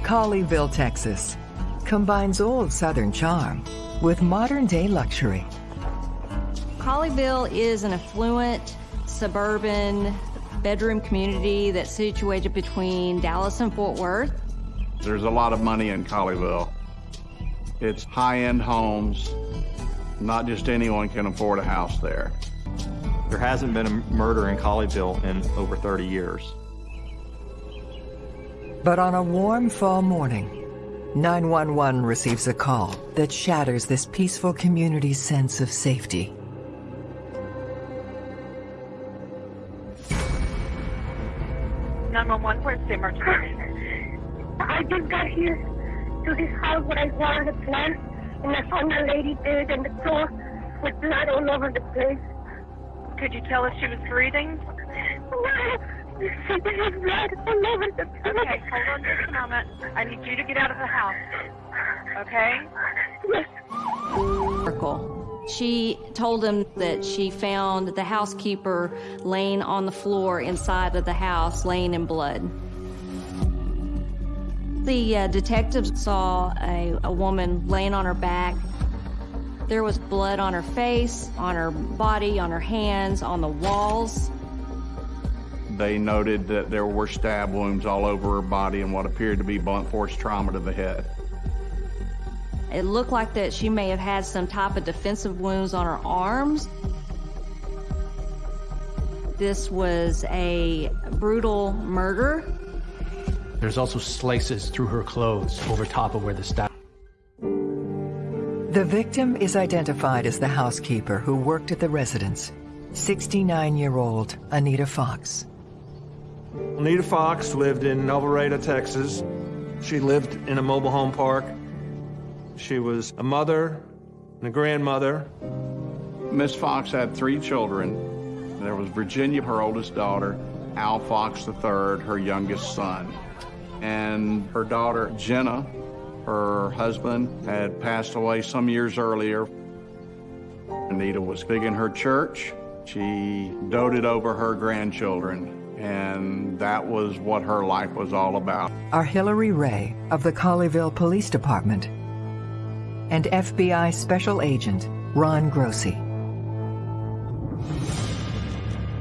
Colleyville, Texas combines old Southern charm with modern-day luxury. Colleyville is an affluent, suburban bedroom community that's situated between Dallas and Fort Worth. There's a lot of money in Colleyville. It's high-end homes. Not just anyone can afford a house there. There hasn't been a murder in Colleyville in over 30 years. But on a warm fall morning, 911 receives a call that shatters this peaceful community's sense of safety. Nine one one. Where's the emergency? I just got here to this house where I wanted a plant, and I found a lady dead on the floor with blood all over the place. Could you tell if she was breathing? No, there was blood all over the place. Okay, hold on just a moment. I need you to get out of the house. Okay? Yes. She told him that she found the housekeeper laying on the floor inside of the house, laying in blood. The uh, detectives saw a, a woman laying on her back. There was blood on her face, on her body, on her hands, on the walls. They noted that there were stab wounds all over her body and what appeared to be blunt force trauma to the head. It looked like that she may have had some type of defensive wounds on her arms. This was a brutal murder. There's also slices through her clothes over top of where the stab. The victim is identified as the housekeeper who worked at the residence, 69-year-old Anita Fox. Anita Fox lived in Alvarado, Texas. She lived in a mobile home park. She was a mother and a grandmother. Miss Fox had three children. There was Virginia, her oldest daughter, Al Fox III, her youngest son and her daughter Jenna, her husband, had passed away some years earlier. Anita was big in her church. She doted over her grandchildren, and that was what her life was all about. Are Hillary Ray of the Colleyville Police Department and FBI Special Agent Ron Grossi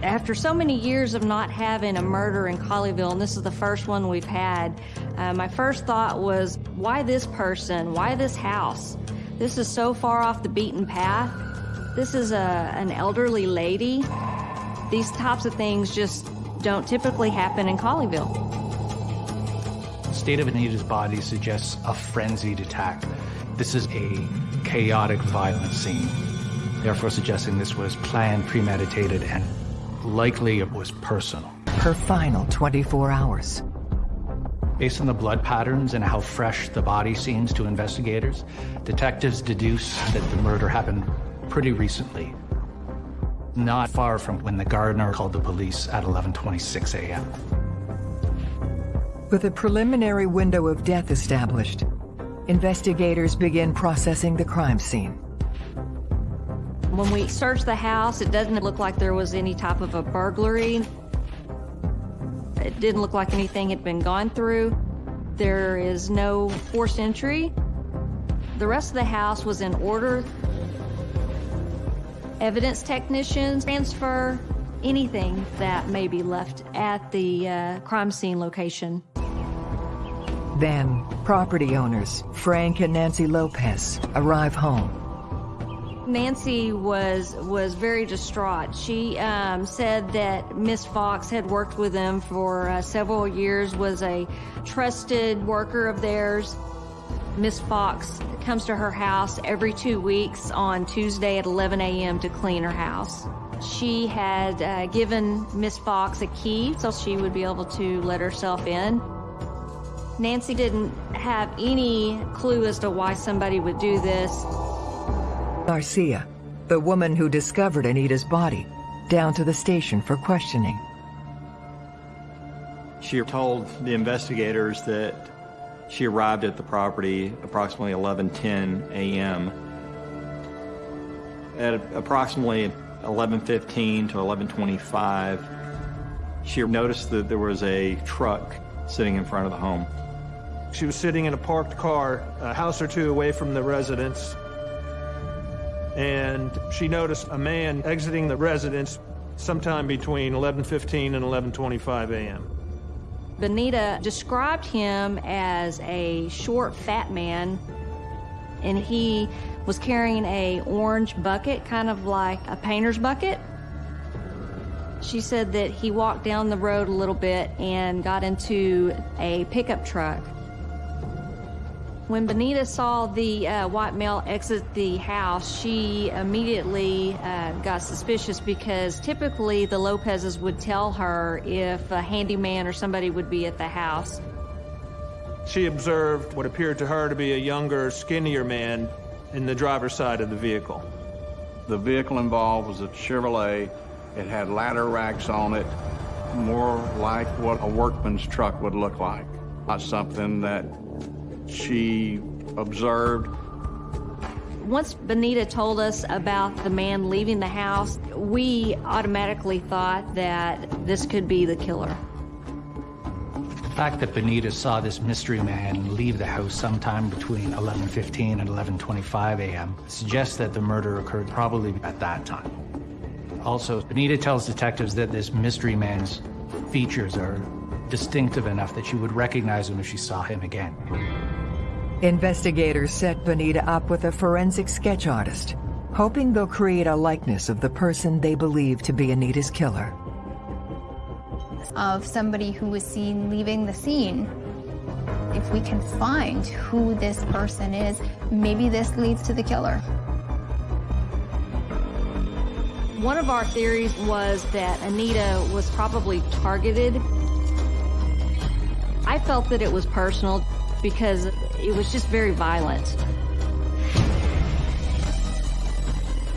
after so many years of not having a murder in Colleyville, and this is the first one we've had, uh, my first thought was, why this person? Why this house? This is so far off the beaten path. This is a, an elderly lady. These types of things just don't typically happen in Colleyville. The state of Anita's body suggests a frenzied attack. This is a chaotic, violent scene, therefore suggesting this was planned, premeditated, and Likely it was personal. Her final 24 hours. Based on the blood patterns and how fresh the body seems to investigators, detectives deduce that the murder happened pretty recently, not far from when the gardener called the police at 11:26 a.m. With a preliminary window of death established, investigators begin processing the crime scene. When we searched the house, it doesn't look like there was any type of a burglary. It didn't look like anything had been gone through. There is no forced entry. The rest of the house was in order. Evidence technicians transfer anything that may be left at the uh, crime scene location. Then, property owners, Frank and Nancy Lopez, arrive home. Nancy was was very distraught. She um, said that Miss Fox had worked with them for uh, several years, was a trusted worker of theirs. Miss Fox comes to her house every two weeks on Tuesday at 11 a.m. to clean her house. She had uh, given Miss Fox a key so she would be able to let herself in. Nancy didn't have any clue as to why somebody would do this. Garcia, the woman who discovered Anita's body, down to the station for questioning. She told the investigators that she arrived at the property approximately 11:10 a.m. At approximately 11:15 to 11:25, she noticed that there was a truck sitting in front of the home. She was sitting in a parked car a house or two away from the residence and she noticed a man exiting the residence sometime between 11:15 and 11:25 a.m. Benita described him as a short, fat man, and he was carrying a orange bucket, kind of like a painter's bucket. She said that he walked down the road a little bit and got into a pickup truck. When Benita saw the uh, white male exit the house, she immediately uh, got suspicious because typically the Lopezes would tell her if a handyman or somebody would be at the house. She observed what appeared to her to be a younger, skinnier man in the driver's side of the vehicle. The vehicle involved was a Chevrolet. It had ladder racks on it, more like what a workman's truck would look like. Not something that she observed. Once Benita told us about the man leaving the house, we automatically thought that this could be the killer. The fact that Benita saw this mystery man leave the house sometime between 11:15 and 11:25 a.m. suggests that the murder occurred probably at that time. Also, Benita tells detectives that this mystery man's features are distinctive enough that she would recognize him if she saw him again. Investigators set Benita up with a forensic sketch artist, hoping they'll create a likeness of the person they believe to be Anita's killer. Of somebody who was seen leaving the scene. If we can find who this person is, maybe this leads to the killer. One of our theories was that Anita was probably targeted. I felt that it was personal because it was just very violent.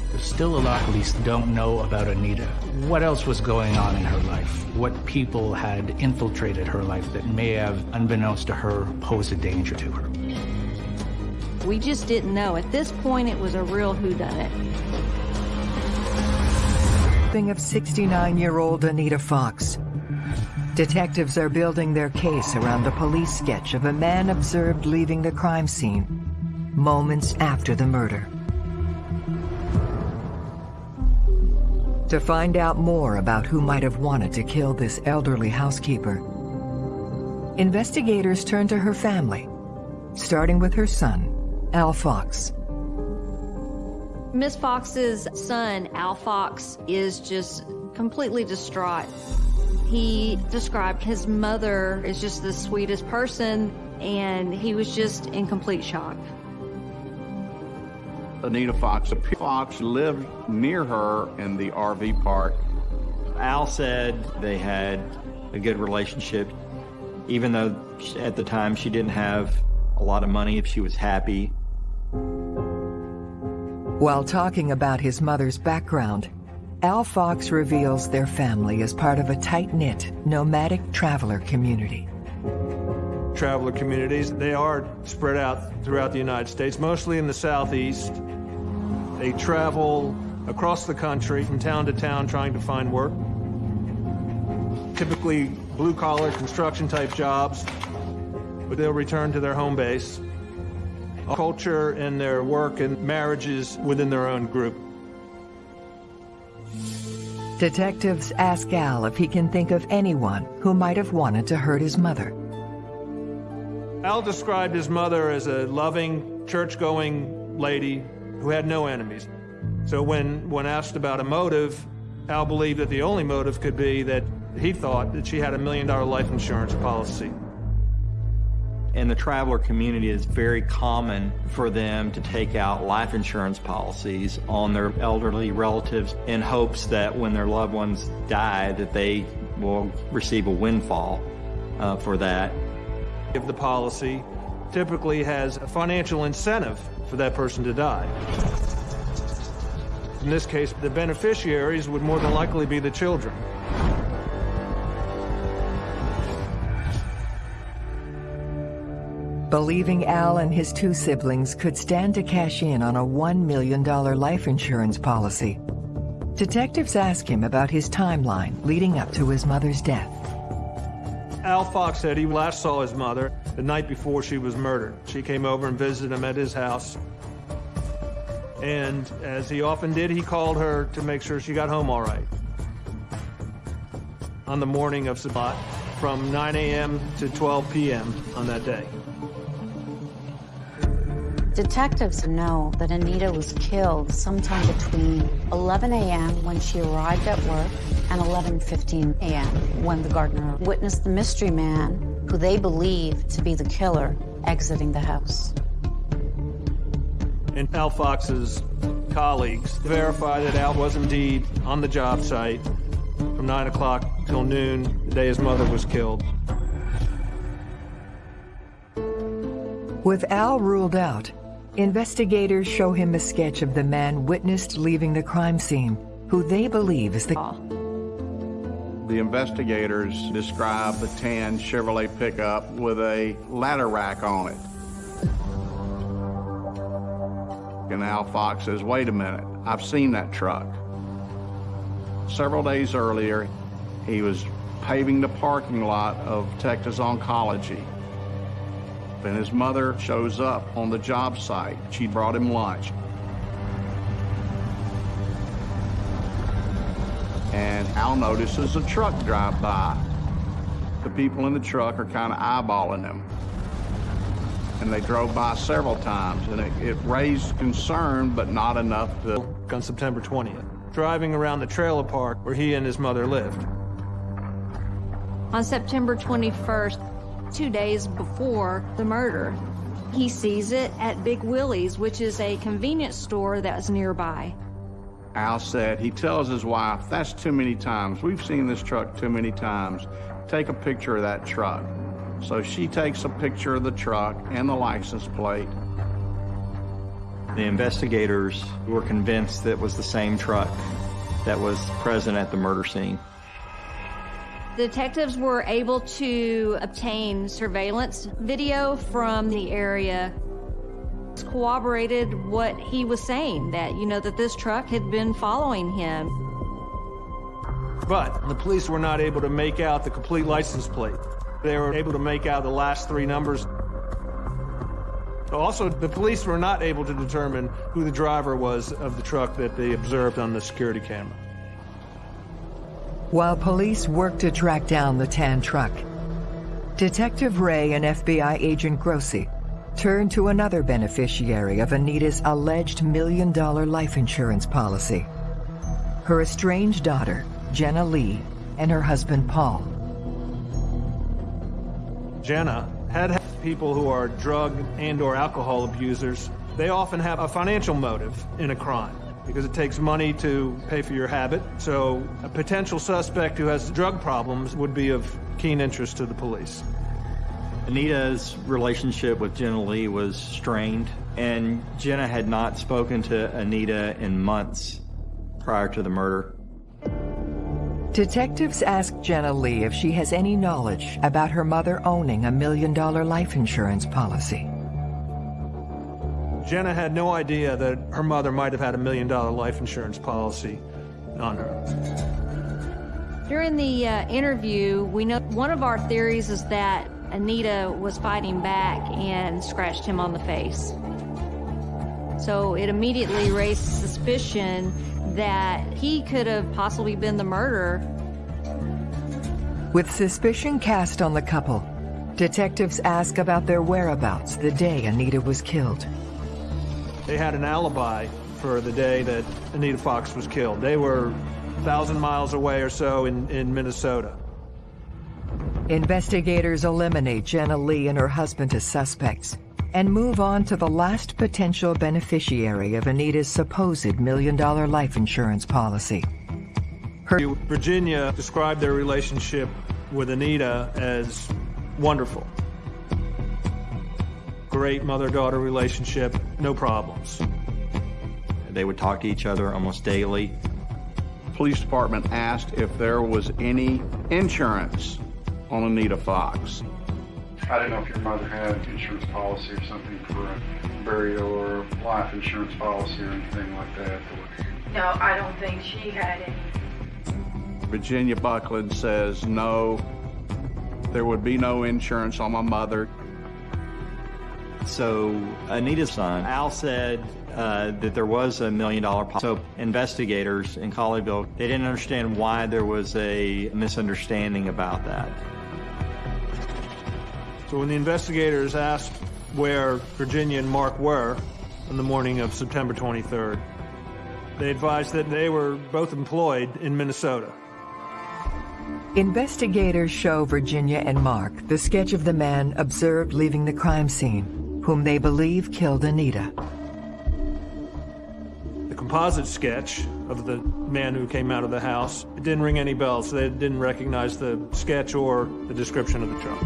There's still a lot police don't know about Anita. What else was going on in her life? What people had infiltrated her life that may have, unbeknownst to her, posed a danger to her? We just didn't know. At this point, it was a real whodunit. Thing of 69-year-old Anita Fox. Detectives are building their case around the police sketch of a man observed leaving the crime scene moments after the murder. To find out more about who might have wanted to kill this elderly housekeeper, investigators turn to her family, starting with her son, Al Fox. Miss Fox's son, Al Fox, is just completely distraught. He described his mother as just the sweetest person, and he was just in complete shock. Anita Fox. Fox lived near her in the RV park. Al said they had a good relationship, even though at the time she didn't have a lot of money, if she was happy. While talking about his mother's background, Al Fox reveals their family is part of a tight-knit, nomadic traveler community. Traveler communities, they are spread out throughout the United States, mostly in the southeast. They travel across the country from town to town trying to find work. Typically blue-collar construction type jobs, but they'll return to their home base. Culture and their work and marriages within their own group. Detectives ask Al if he can think of anyone who might have wanted to hurt his mother. Al described his mother as a loving, church-going lady who had no enemies. So when, when asked about a motive, Al believed that the only motive could be that he thought that she had a million dollar life insurance policy. In the traveler community, it's very common for them to take out life insurance policies on their elderly relatives in hopes that when their loved ones die, that they will receive a windfall uh, for that. If the policy typically has a financial incentive for that person to die. In this case, the beneficiaries would more than likely be the children. Believing Al and his two siblings could stand to cash in on a $1 million life insurance policy, detectives ask him about his timeline leading up to his mother's death. Al Fox said he last saw his mother the night before she was murdered. She came over and visited him at his house. And as he often did, he called her to make sure she got home all right. On the morning of Sabbat, from 9 a.m. to 12 p.m. on that day. Detectives know that Anita was killed sometime between 11 a.m. when she arrived at work and 11.15 a.m. when the gardener witnessed the mystery man, who they believe to be the killer, exiting the house. And Al Fox's colleagues verify that Al was indeed on the job site from 9 o'clock till noon, the day his mother was killed. With Al ruled out, investigators show him a sketch of the man witnessed leaving the crime scene, who they believe is the... The investigators describe the tan Chevrolet pickup with a ladder rack on it. And Al Fox says, wait a minute, I've seen that truck. Several days earlier, he was paving the parking lot of Texas Oncology. And his mother shows up on the job site. She brought him lunch. And Al notices a truck drive by. The people in the truck are kind of eyeballing him. And they drove by several times, and it, it raised concern, but not enough to... On September 20th, driving around the trailer park where he and his mother lived. On September 21st, two days before the murder, he sees it at Big Willie's, which is a convenience store that's nearby. Al said, he tells his wife, that's too many times. We've seen this truck too many times. Take a picture of that truck. So she takes a picture of the truck and the license plate. The investigators were convinced that it was the same truck that was present at the murder scene. Detectives were able to obtain surveillance video from the area corroborated what he was saying, that, you know, that this truck had been following him. But the police were not able to make out the complete license plate. They were able to make out the last three numbers. Also, the police were not able to determine who the driver was of the truck that they observed on the security camera. While police work to track down the tan truck, Detective Ray and FBI agent Grossi turn to another beneficiary of Anita's alleged million-dollar life insurance policy. Her estranged daughter, Jenna Lee, and her husband, Paul. Jenna had people who are drug and or alcohol abusers. They often have a financial motive in a crime. Because it takes money to pay for your habit. So a potential suspect who has drug problems would be of keen interest to the police. Anita's relationship with Jenna Lee was strained, and Jenna had not spoken to Anita in months prior to the murder. Detectives ask Jenna Lee if she has any knowledge about her mother owning a million dollar life insurance policy. Jenna had no idea that her mother might have had a million dollar life insurance policy on her. During the uh, interview, we know one of our theories is that Anita was fighting back and scratched him on the face. So it immediately raised suspicion that he could have possibly been the murderer. With suspicion cast on the couple, detectives ask about their whereabouts the day Anita was killed. They had an alibi for the day that Anita Fox was killed. They were a thousand miles away or so in, in Minnesota. Investigators eliminate Jenna Lee and her husband as suspects and move on to the last potential beneficiary of Anita's supposed million-dollar life insurance policy. Her Virginia described their relationship with Anita as wonderful great mother-daughter relationship, no problems. They would talk to each other almost daily. Police department asked if there was any insurance on Anita Fox. I didn't know if your mother had an insurance policy or something for a burial or life insurance policy or anything like that. No, I don't think she had any. Virginia Buckland says no, there would be no insurance on my mother. So Anita's son, Al said uh, that there was a million dollar pot. So investigators in Colleyville, they didn't understand why there was a misunderstanding about that. So when the investigators asked where Virginia and Mark were on the morning of September 23rd, they advised that they were both employed in Minnesota. Investigators show Virginia and Mark the sketch of the man observed leaving the crime scene whom they believe killed Anita. The composite sketch of the man who came out of the house, it didn't ring any bells. They didn't recognize the sketch or the description of the truck.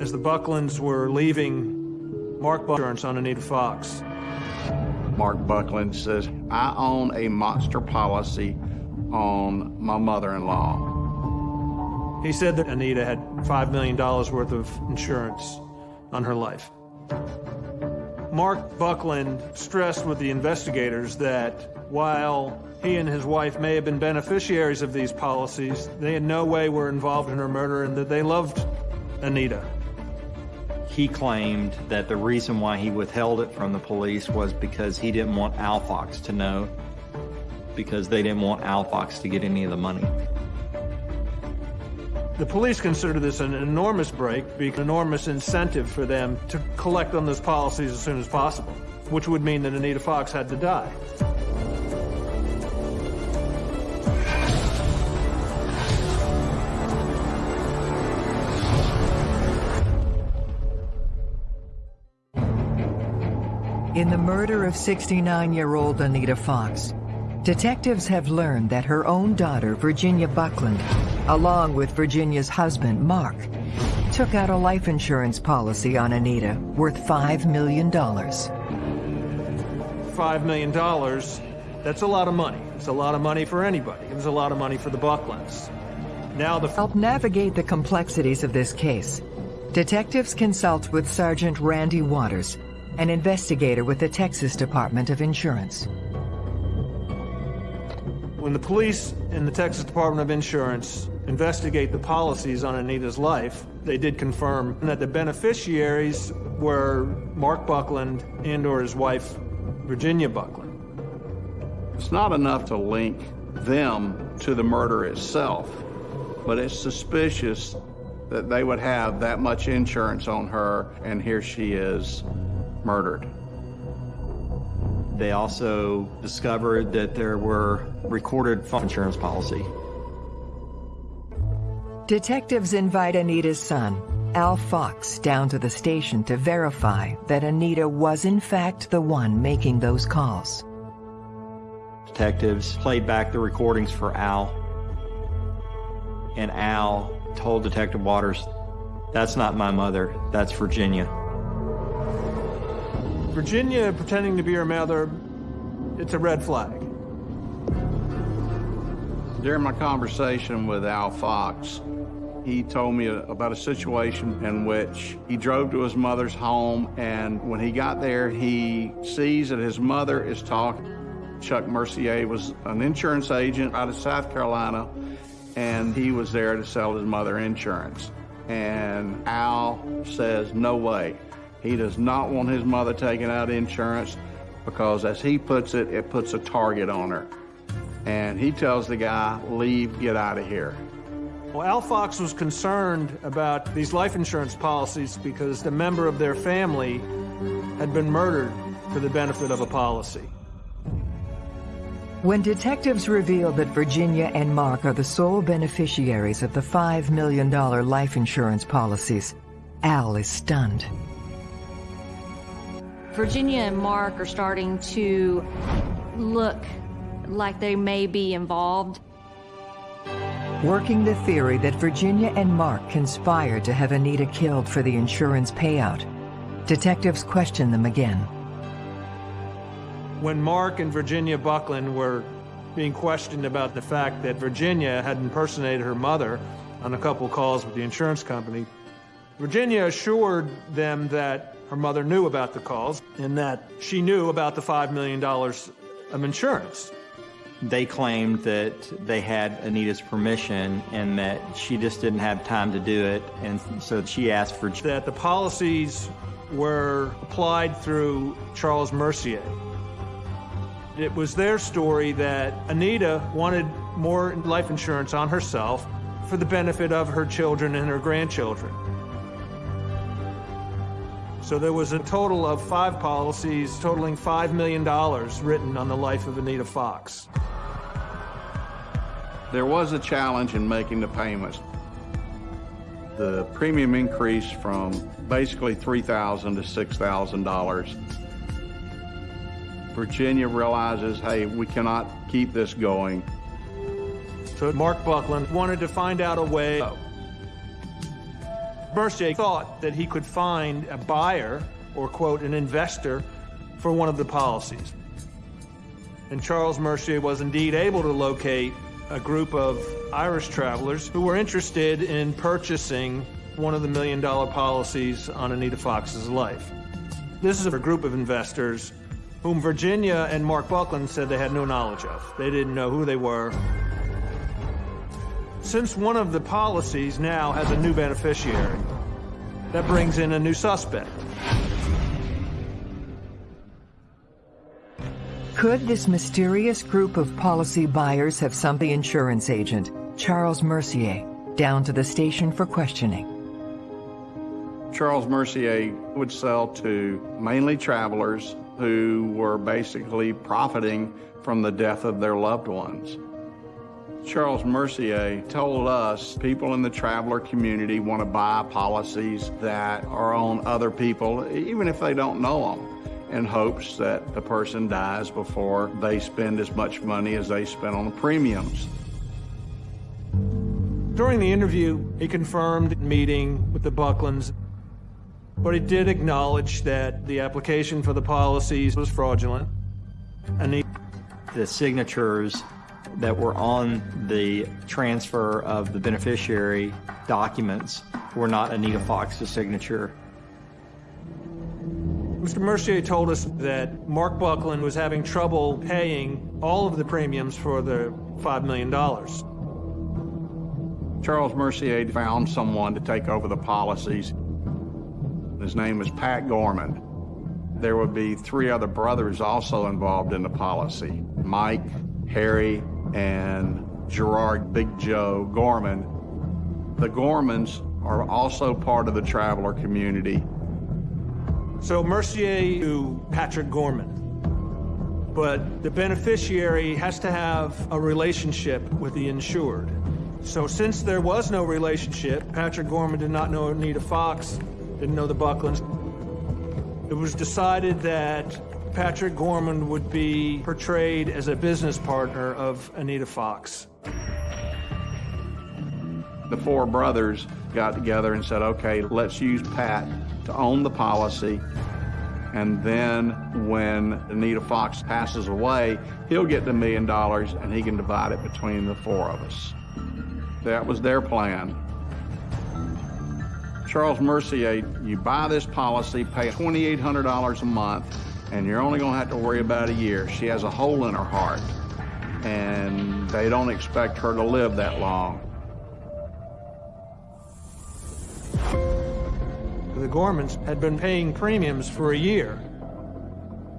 As the Bucklands were leaving, Mark insurance on Anita Fox. Mark Buckland says, I own a monster policy on my mother-in-law. He said that Anita had $5 million worth of insurance on her life. Mark Buckland stressed with the investigators that while he and his wife may have been beneficiaries of these policies, they in no way were involved in her murder and that they loved Anita. He claimed that the reason why he withheld it from the police was because he didn't want Al Fox to know, because they didn't want Al Fox to get any of the money. The police consider this an enormous break, an enormous incentive for them to collect on those policies as soon as possible, which would mean that Anita Fox had to die. In the murder of 69-year-old Anita Fox, detectives have learned that her own daughter, Virginia Buckland, along with Virginia's husband, Mark, took out a life insurance policy on Anita worth $5 million. $5 million, that's a lot of money. It's a lot of money for anybody. It was a lot of money for the Bucklands. Now the... Help navigate the complexities of this case. Detectives consult with Sergeant Randy Waters, an investigator with the Texas Department of Insurance. When the police and the Texas Department of Insurance investigate the policies on Anita's life, they did confirm that the beneficiaries were Mark Buckland and or his wife, Virginia Buckland. It's not enough to link them to the murder itself, but it's suspicious that they would have that much insurance on her, and here she is murdered. They also discovered that there were recorded insurance policy Detectives invite Anita's son, Al Fox, down to the station to verify that Anita was in fact the one making those calls. Detectives played back the recordings for Al, and Al told Detective Waters, that's not my mother, that's Virginia. Virginia pretending to be her mother, it's a red flag. During my conversation with Al Fox, he told me about a situation in which he drove to his mother's home, and when he got there, he sees that his mother is talking. Chuck Mercier was an insurance agent out of South Carolina, and he was there to sell his mother insurance. And Al says, no way. He does not want his mother taking out insurance because, as he puts it, it puts a target on her. And he tells the guy, leave, get out of here. Well, Al Fox was concerned about these life insurance policies because a member of their family had been murdered for the benefit of a policy. When detectives reveal that Virginia and Mark are the sole beneficiaries of the $5 million life insurance policies, Al is stunned. Virginia and Mark are starting to look like they may be involved. Working the theory that Virginia and Mark conspired to have Anita killed for the insurance payout, detectives question them again. When Mark and Virginia Buckland were being questioned about the fact that Virginia had impersonated her mother on a couple calls with the insurance company, Virginia assured them that her mother knew about the calls and that she knew about the $5 million of insurance. They claimed that they had Anita's permission and that she just didn't have time to do it, and so she asked for... That the policies were applied through Charles Mercier. It was their story that Anita wanted more life insurance on herself for the benefit of her children and her grandchildren. So there was a total of five policies totaling $5 million written on the life of Anita Fox. There was a challenge in making the payments. The premium increased from basically $3,000 to $6,000. Virginia realizes, hey, we cannot keep this going. So Mark Buckland wanted to find out a way. Mercier thought that he could find a buyer, or quote, an investor, for one of the policies. And Charles Mercier was indeed able to locate a group of Irish travelers who were interested in purchasing one of the million dollar policies on Anita Fox's life. This is a group of investors whom Virginia and Mark Buckland said they had no knowledge of. They didn't know who they were. Since one of the policies now has a new beneficiary, that brings in a new suspect. Could this mysterious group of policy buyers have sent the insurance agent, Charles Mercier, down to the station for questioning? Charles Mercier would sell to mainly travelers who were basically profiting from the death of their loved ones. Charles Mercier told us people in the traveler community want to buy policies that are on other people, even if they don't know them, in hopes that the person dies before they spend as much money as they spent on the premiums. During the interview, he confirmed meeting with the Bucklands, but he did acknowledge that the application for the policies was fraudulent. And he the signatures that were on the transfer of the beneficiary documents were not Anita Fox's signature. Mr. Mercier told us that Mark Buckland was having trouble paying all of the premiums for the $5 million. Charles Mercier found someone to take over the policies. His name was Pat Gorman. There would be three other brothers also involved in the policy, Mike, Harry, and Gerard Big Joe Gorman. The Gormans are also part of the traveler community. So Mercier to Patrick Gorman. But the beneficiary has to have a relationship with the insured. So since there was no relationship, Patrick Gorman did not know Anita Fox, didn't know the Bucklands. It was decided that Patrick Gorman would be portrayed as a business partner of Anita Fox. The four brothers got together and said, okay, let's use Pat to own the policy. And then when Anita Fox passes away, he'll get the million dollars and he can divide it between the four of us. That was their plan. Charles Mercier, you buy this policy, pay $2,800 a month, and you're only gonna have to worry about a year. She has a hole in her heart, and they don't expect her to live that long. The Gormans had been paying premiums for a year,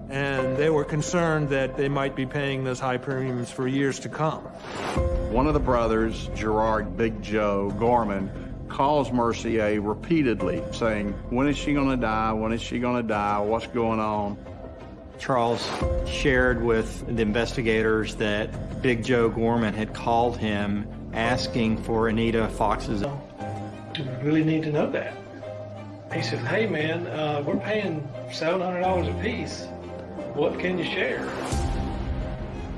and they were concerned that they might be paying those high premiums for years to come. One of the brothers, Gerard Big Joe Gorman, calls Mercier repeatedly saying, when is she gonna die? When is she gonna die? What's going on? Charles shared with the investigators that Big Joe Gorman had called him asking for Anita Fox's. Do we really need to know that? He said, hey man, uh, we're paying $700 a piece. What can you share?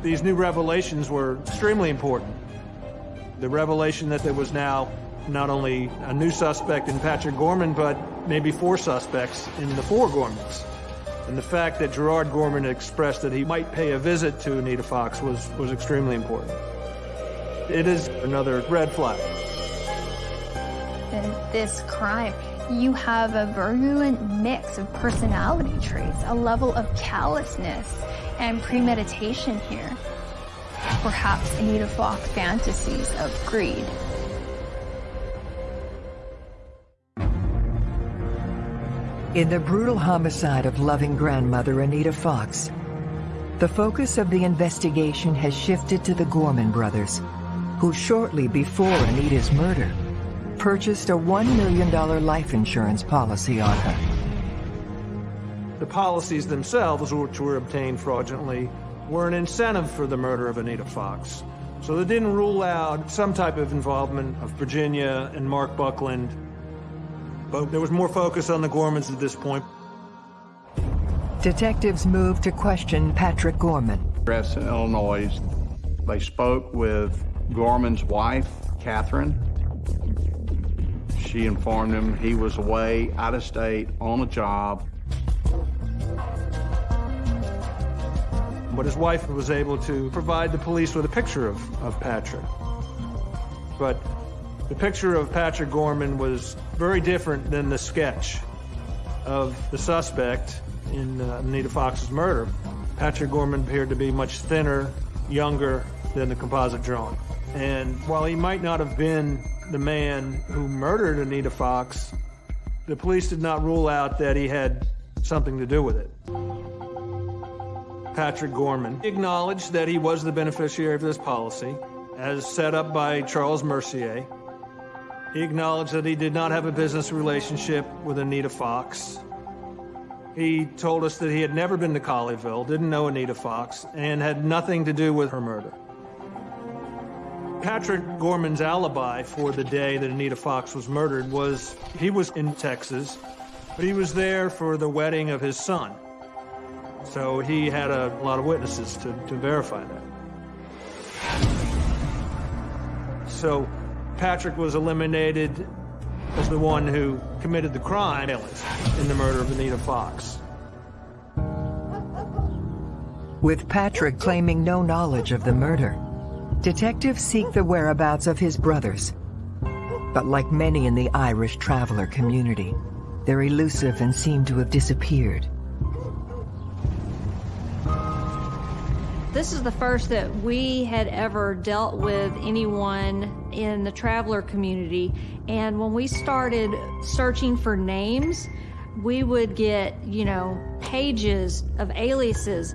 These new revelations were extremely important. The revelation that there was now not only a new suspect in Patrick Gorman, but maybe four suspects in the four Gormans. And the fact that Gerard Gorman expressed that he might pay a visit to Anita Fox was, was extremely important. It is another red flag. In this crime, you have a virulent mix of personality traits, a level of callousness and premeditation here. Perhaps Anita Fox fantasies of greed. In the brutal homicide of loving grandmother Anita Fox, the focus of the investigation has shifted to the Gorman brothers, who shortly before Anita's murder purchased a $1 million life insurance policy on her. The policies themselves, which were obtained fraudulently, were an incentive for the murder of Anita Fox. So they didn't rule out some type of involvement of Virginia and Mark Buckland but there was more focus on the Gormans at this point. Detectives moved to question Patrick Gorman. in Illinois. They spoke with Gorman's wife, Catherine. She informed him he was away, out of state, on a job. But his wife was able to provide the police with a picture of, of Patrick. But the picture of Patrick Gorman was very different than the sketch of the suspect in uh, Anita Fox's murder. Patrick Gorman appeared to be much thinner, younger than the composite drawing. And while he might not have been the man who murdered Anita Fox, the police did not rule out that he had something to do with it. Patrick Gorman acknowledged that he was the beneficiary of this policy, as set up by Charles Mercier, he acknowledged that he did not have a business relationship with Anita Fox. He told us that he had never been to Colleyville, didn't know Anita Fox, and had nothing to do with her murder. Patrick Gorman's alibi for the day that Anita Fox was murdered was he was in Texas, but he was there for the wedding of his son. So he had a lot of witnesses to, to verify that. So Patrick was eliminated as the one who committed the crime in the murder of Anita Fox. With Patrick claiming no knowledge of the murder, detectives seek the whereabouts of his brothers. But like many in the Irish traveler community, they're elusive and seem to have disappeared. This is the first that we had ever dealt with anyone in the traveler community. And when we started searching for names, we would get, you know, pages of aliases.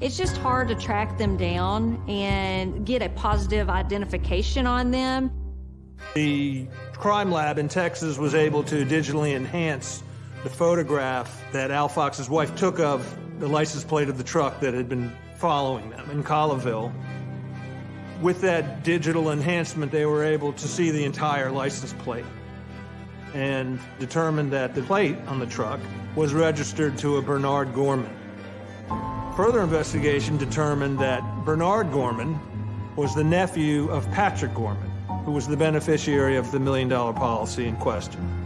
It's just hard to track them down and get a positive identification on them. The crime lab in Texas was able to digitally enhance the photograph that Al Fox's wife took of the license plate of the truck that had been following them in Colleyville. With that digital enhancement, they were able to see the entire license plate. and determined that the plate on the truck was registered to a Bernard Gorman. Further investigation determined that Bernard Gorman was the nephew of Patrick Gorman, who was the beneficiary of the million dollar policy in question.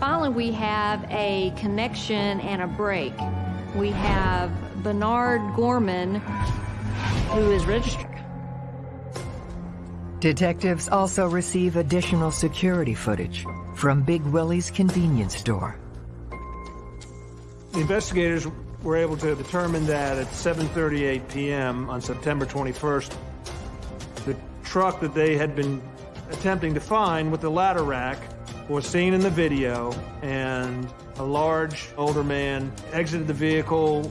Finally, we have a connection and a break. We have Bernard Gorman, who is registered. Detectives also receive additional security footage from Big Willie's convenience store. The investigators were able to determine that at 7.38 p.m. on September 21st, the truck that they had been attempting to find with the ladder rack was seen in the video, and a large older man exited the vehicle.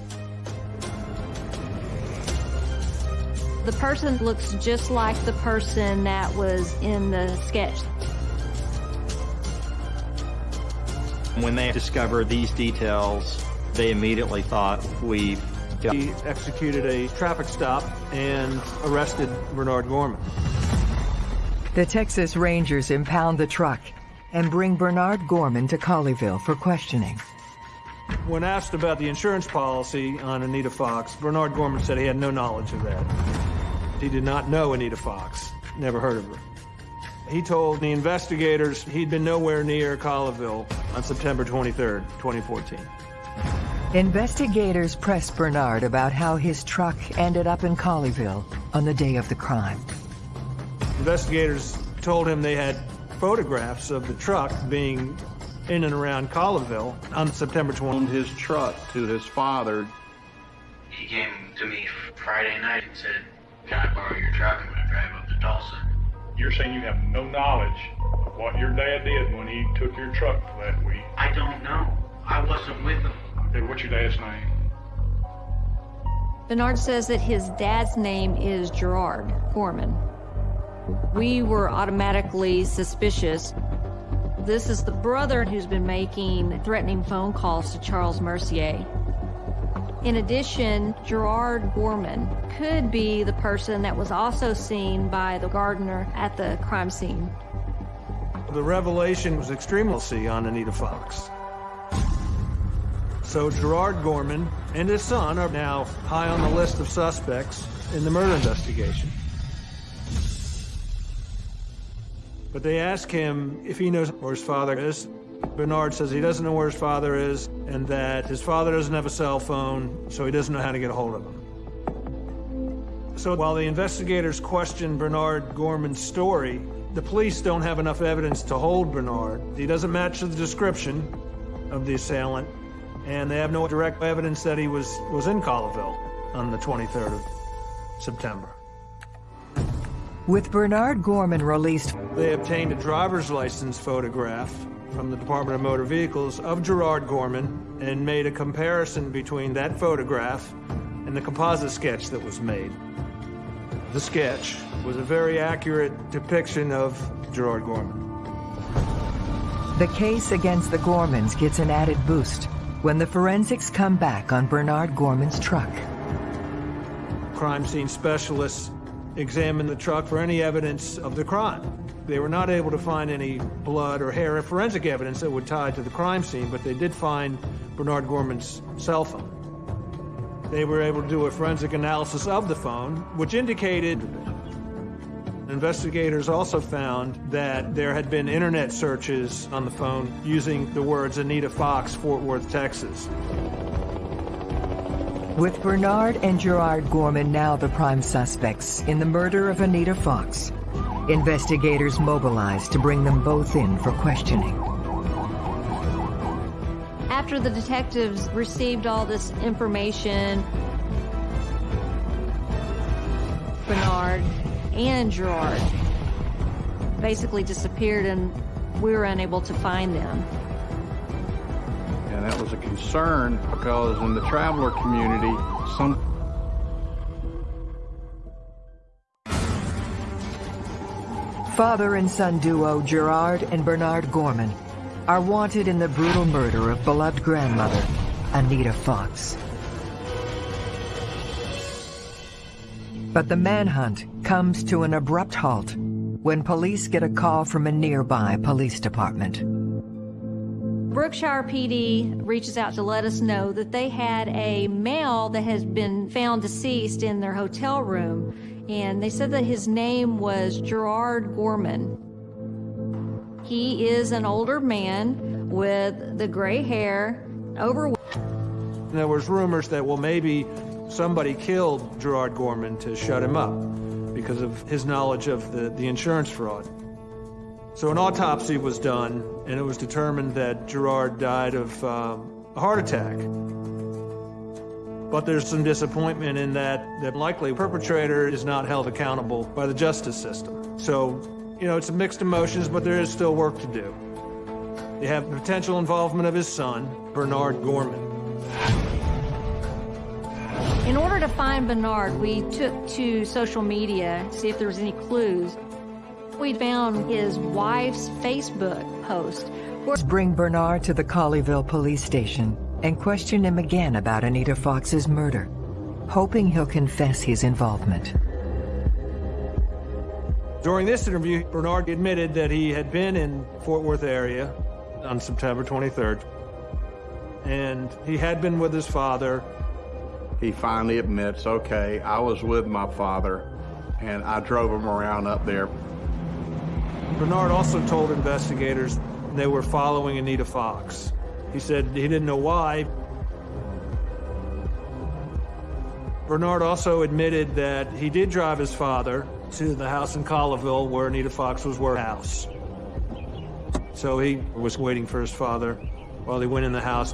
The person looks just like the person that was in the sketch. When they discovered these details, they immediately thought we He executed a traffic stop and arrested Bernard Gorman. The Texas Rangers impound the truck and bring Bernard Gorman to Colleyville for questioning. When asked about the insurance policy on Anita Fox, Bernard Gorman said he had no knowledge of that. He did not know Anita Fox, never heard of her. He told the investigators he'd been nowhere near Colleyville on September 23rd, 2014. Investigators pressed Bernard about how his truck ended up in Colleyville on the day of the crime. Investigators told him they had photographs of the truck being in and around Colleyville on September 20th. His truck to his father. He came to me Friday night and said, Can I borrow your truck? I'm going to drive up to Tulsa. You're saying you have no knowledge of what your dad did when he took your truck for that week? I don't know. I wasn't with him. Okay, what's your dad's name? Bernard says that his dad's name is Gerard Gorman. We were automatically suspicious. This is the brother who's been making threatening phone calls to Charles Mercier. In addition, Gerard Gorman could be the person that was also seen by the gardener at the crime scene. The revelation was extremely on Anita Fox. So Gerard Gorman and his son are now high on the list of suspects in the murder investigation. But they ask him if he knows where his father is. Bernard says he doesn't know where his father is and that his father doesn't have a cell phone, so he doesn't know how to get a hold of him. So while the investigators question Bernard Gorman's story, the police don't have enough evidence to hold Bernard. He doesn't match the description of the assailant, and they have no direct evidence that he was, was in Colleyville on the 23rd of September. With Bernard Gorman released, They obtained a driver's license photograph from the Department of Motor Vehicles of Gerard Gorman and made a comparison between that photograph and the composite sketch that was made. The sketch was a very accurate depiction of Gerard Gorman. the case against the Gormans gets an added boost when the forensics come back on Bernard Gorman's truck. Crime scene specialists examined the truck for any evidence of the crime. They were not able to find any blood or hair or forensic evidence that would tie to the crime scene, but they did find Bernard Gorman's cell phone. They were able to do a forensic analysis of the phone, which indicated investigators also found that there had been internet searches on the phone using the words Anita Fox, Fort Worth, Texas. With Bernard and Gerard Gorman now the prime suspects in the murder of Anita Fox, investigators mobilized to bring them both in for questioning. After the detectives received all this information, Bernard and Gerard basically disappeared and we were unable to find them. And that was a concern because in the traveler community, some Father and son duo Gerard and Bernard Gorman are wanted in the brutal murder of beloved grandmother, Anita Fox. But the manhunt comes to an abrupt halt when police get a call from a nearby police department. Brookshire PD reaches out to let us know that they had a male that has been found deceased in their hotel room, and they said that his name was Gerard Gorman. He is an older man with the gray hair, overweight. There was rumors that, well, maybe somebody killed Gerard Gorman to shut him up because of his knowledge of the, the insurance fraud. So an autopsy was done, and it was determined that Gerard died of um, a heart attack. But there's some disappointment in that that likely perpetrator is not held accountable by the justice system. So, you know, it's a mixed emotions, but there is still work to do. You have potential involvement of his son, Bernard Gorman. In order to find Bernard, we took to social media to see if there was any clues. We found his wife's Facebook post. Bring Bernard to the Colleyville police station and question him again about Anita Fox's murder, hoping he'll confess his involvement. During this interview, Bernard admitted that he had been in Fort Worth area on September 23rd, and he had been with his father. He finally admits, okay, I was with my father, and I drove him around up there. Bernard also told investigators they were following Anita Fox. He said he didn't know why. Bernard also admitted that he did drive his father to the house in Colleyville where Anita Fox was working. So he was waiting for his father while he went in the house.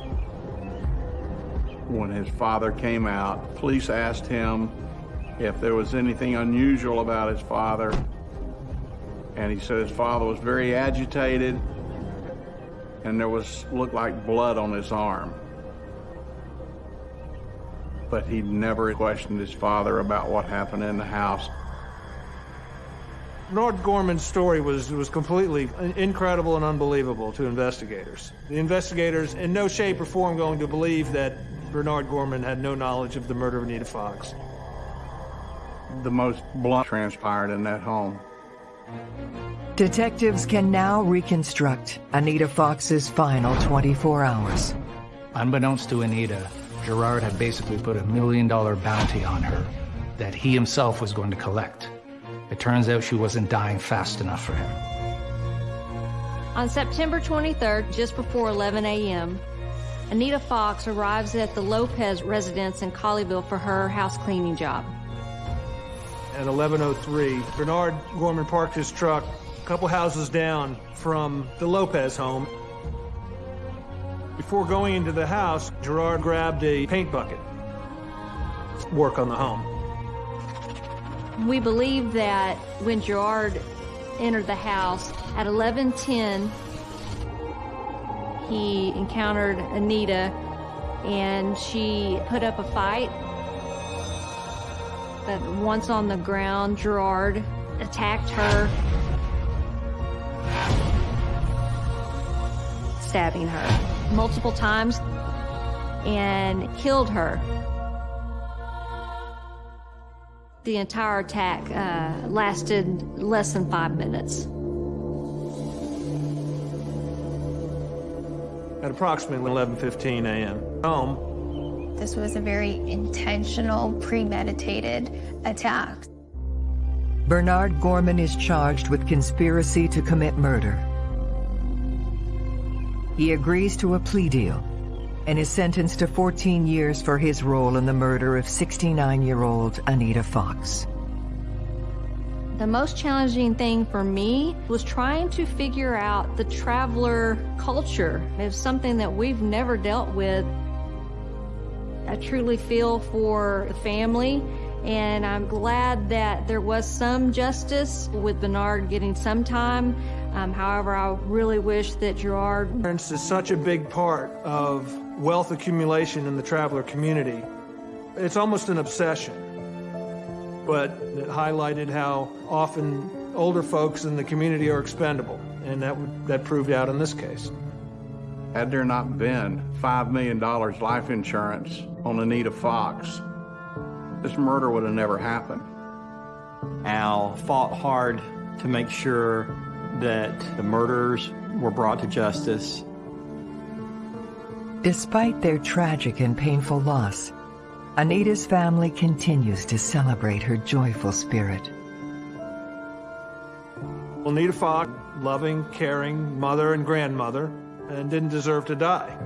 When his father came out, police asked him if there was anything unusual about his father. And he said his father was very agitated and there was looked like blood on his arm. But he never questioned his father about what happened in the house. Bernard Gorman's story was, was completely incredible and unbelievable to investigators. The investigators, in no shape or form, going to believe that Bernard Gorman had no knowledge of the murder of Anita Fox. The most blood transpired in that home. Detectives can now reconstruct Anita Fox's final 24 hours. Unbeknownst to Anita, Gerard had basically put a million dollar bounty on her that he himself was going to collect. It turns out she wasn't dying fast enough for him. On September 23rd, just before 11 a.m., Anita Fox arrives at the Lopez residence in Colleyville for her house cleaning job. At 11.03, Bernard Gorman parked his truck a couple houses down from the Lopez home. Before going into the house, Gerard grabbed a paint bucket. Work on the home. We believe that when Gerard entered the house at 11:10, he encountered Anita, and she put up a fight. But once on the ground, Gerard attacked her, stabbing her multiple times, and killed her. The entire attack uh, lasted less than five minutes. At approximately 11:15 a.m. home. This was a very intentional, premeditated attack. Bernard Gorman is charged with conspiracy to commit murder. He agrees to a plea deal and is sentenced to 14 years for his role in the murder of 69-year-old Anita Fox. The most challenging thing for me was trying to figure out the traveler culture. It's something that we've never dealt with. I truly feel for the family, and I'm glad that there was some justice with Bernard getting some time. Um, however, I really wish that Gerard... Insurance is such a big part of wealth accumulation in the traveler community. It's almost an obsession, but it highlighted how often older folks in the community are expendable, and that, that proved out in this case. Had there not been $5 million life insurance on Anita Fox, this murder would have never happened. Al fought hard to make sure that the murderers were brought to justice. Despite their tragic and painful loss, Anita's family continues to celebrate her joyful spirit. Anita Fox, loving, caring mother and grandmother, and didn't deserve to die.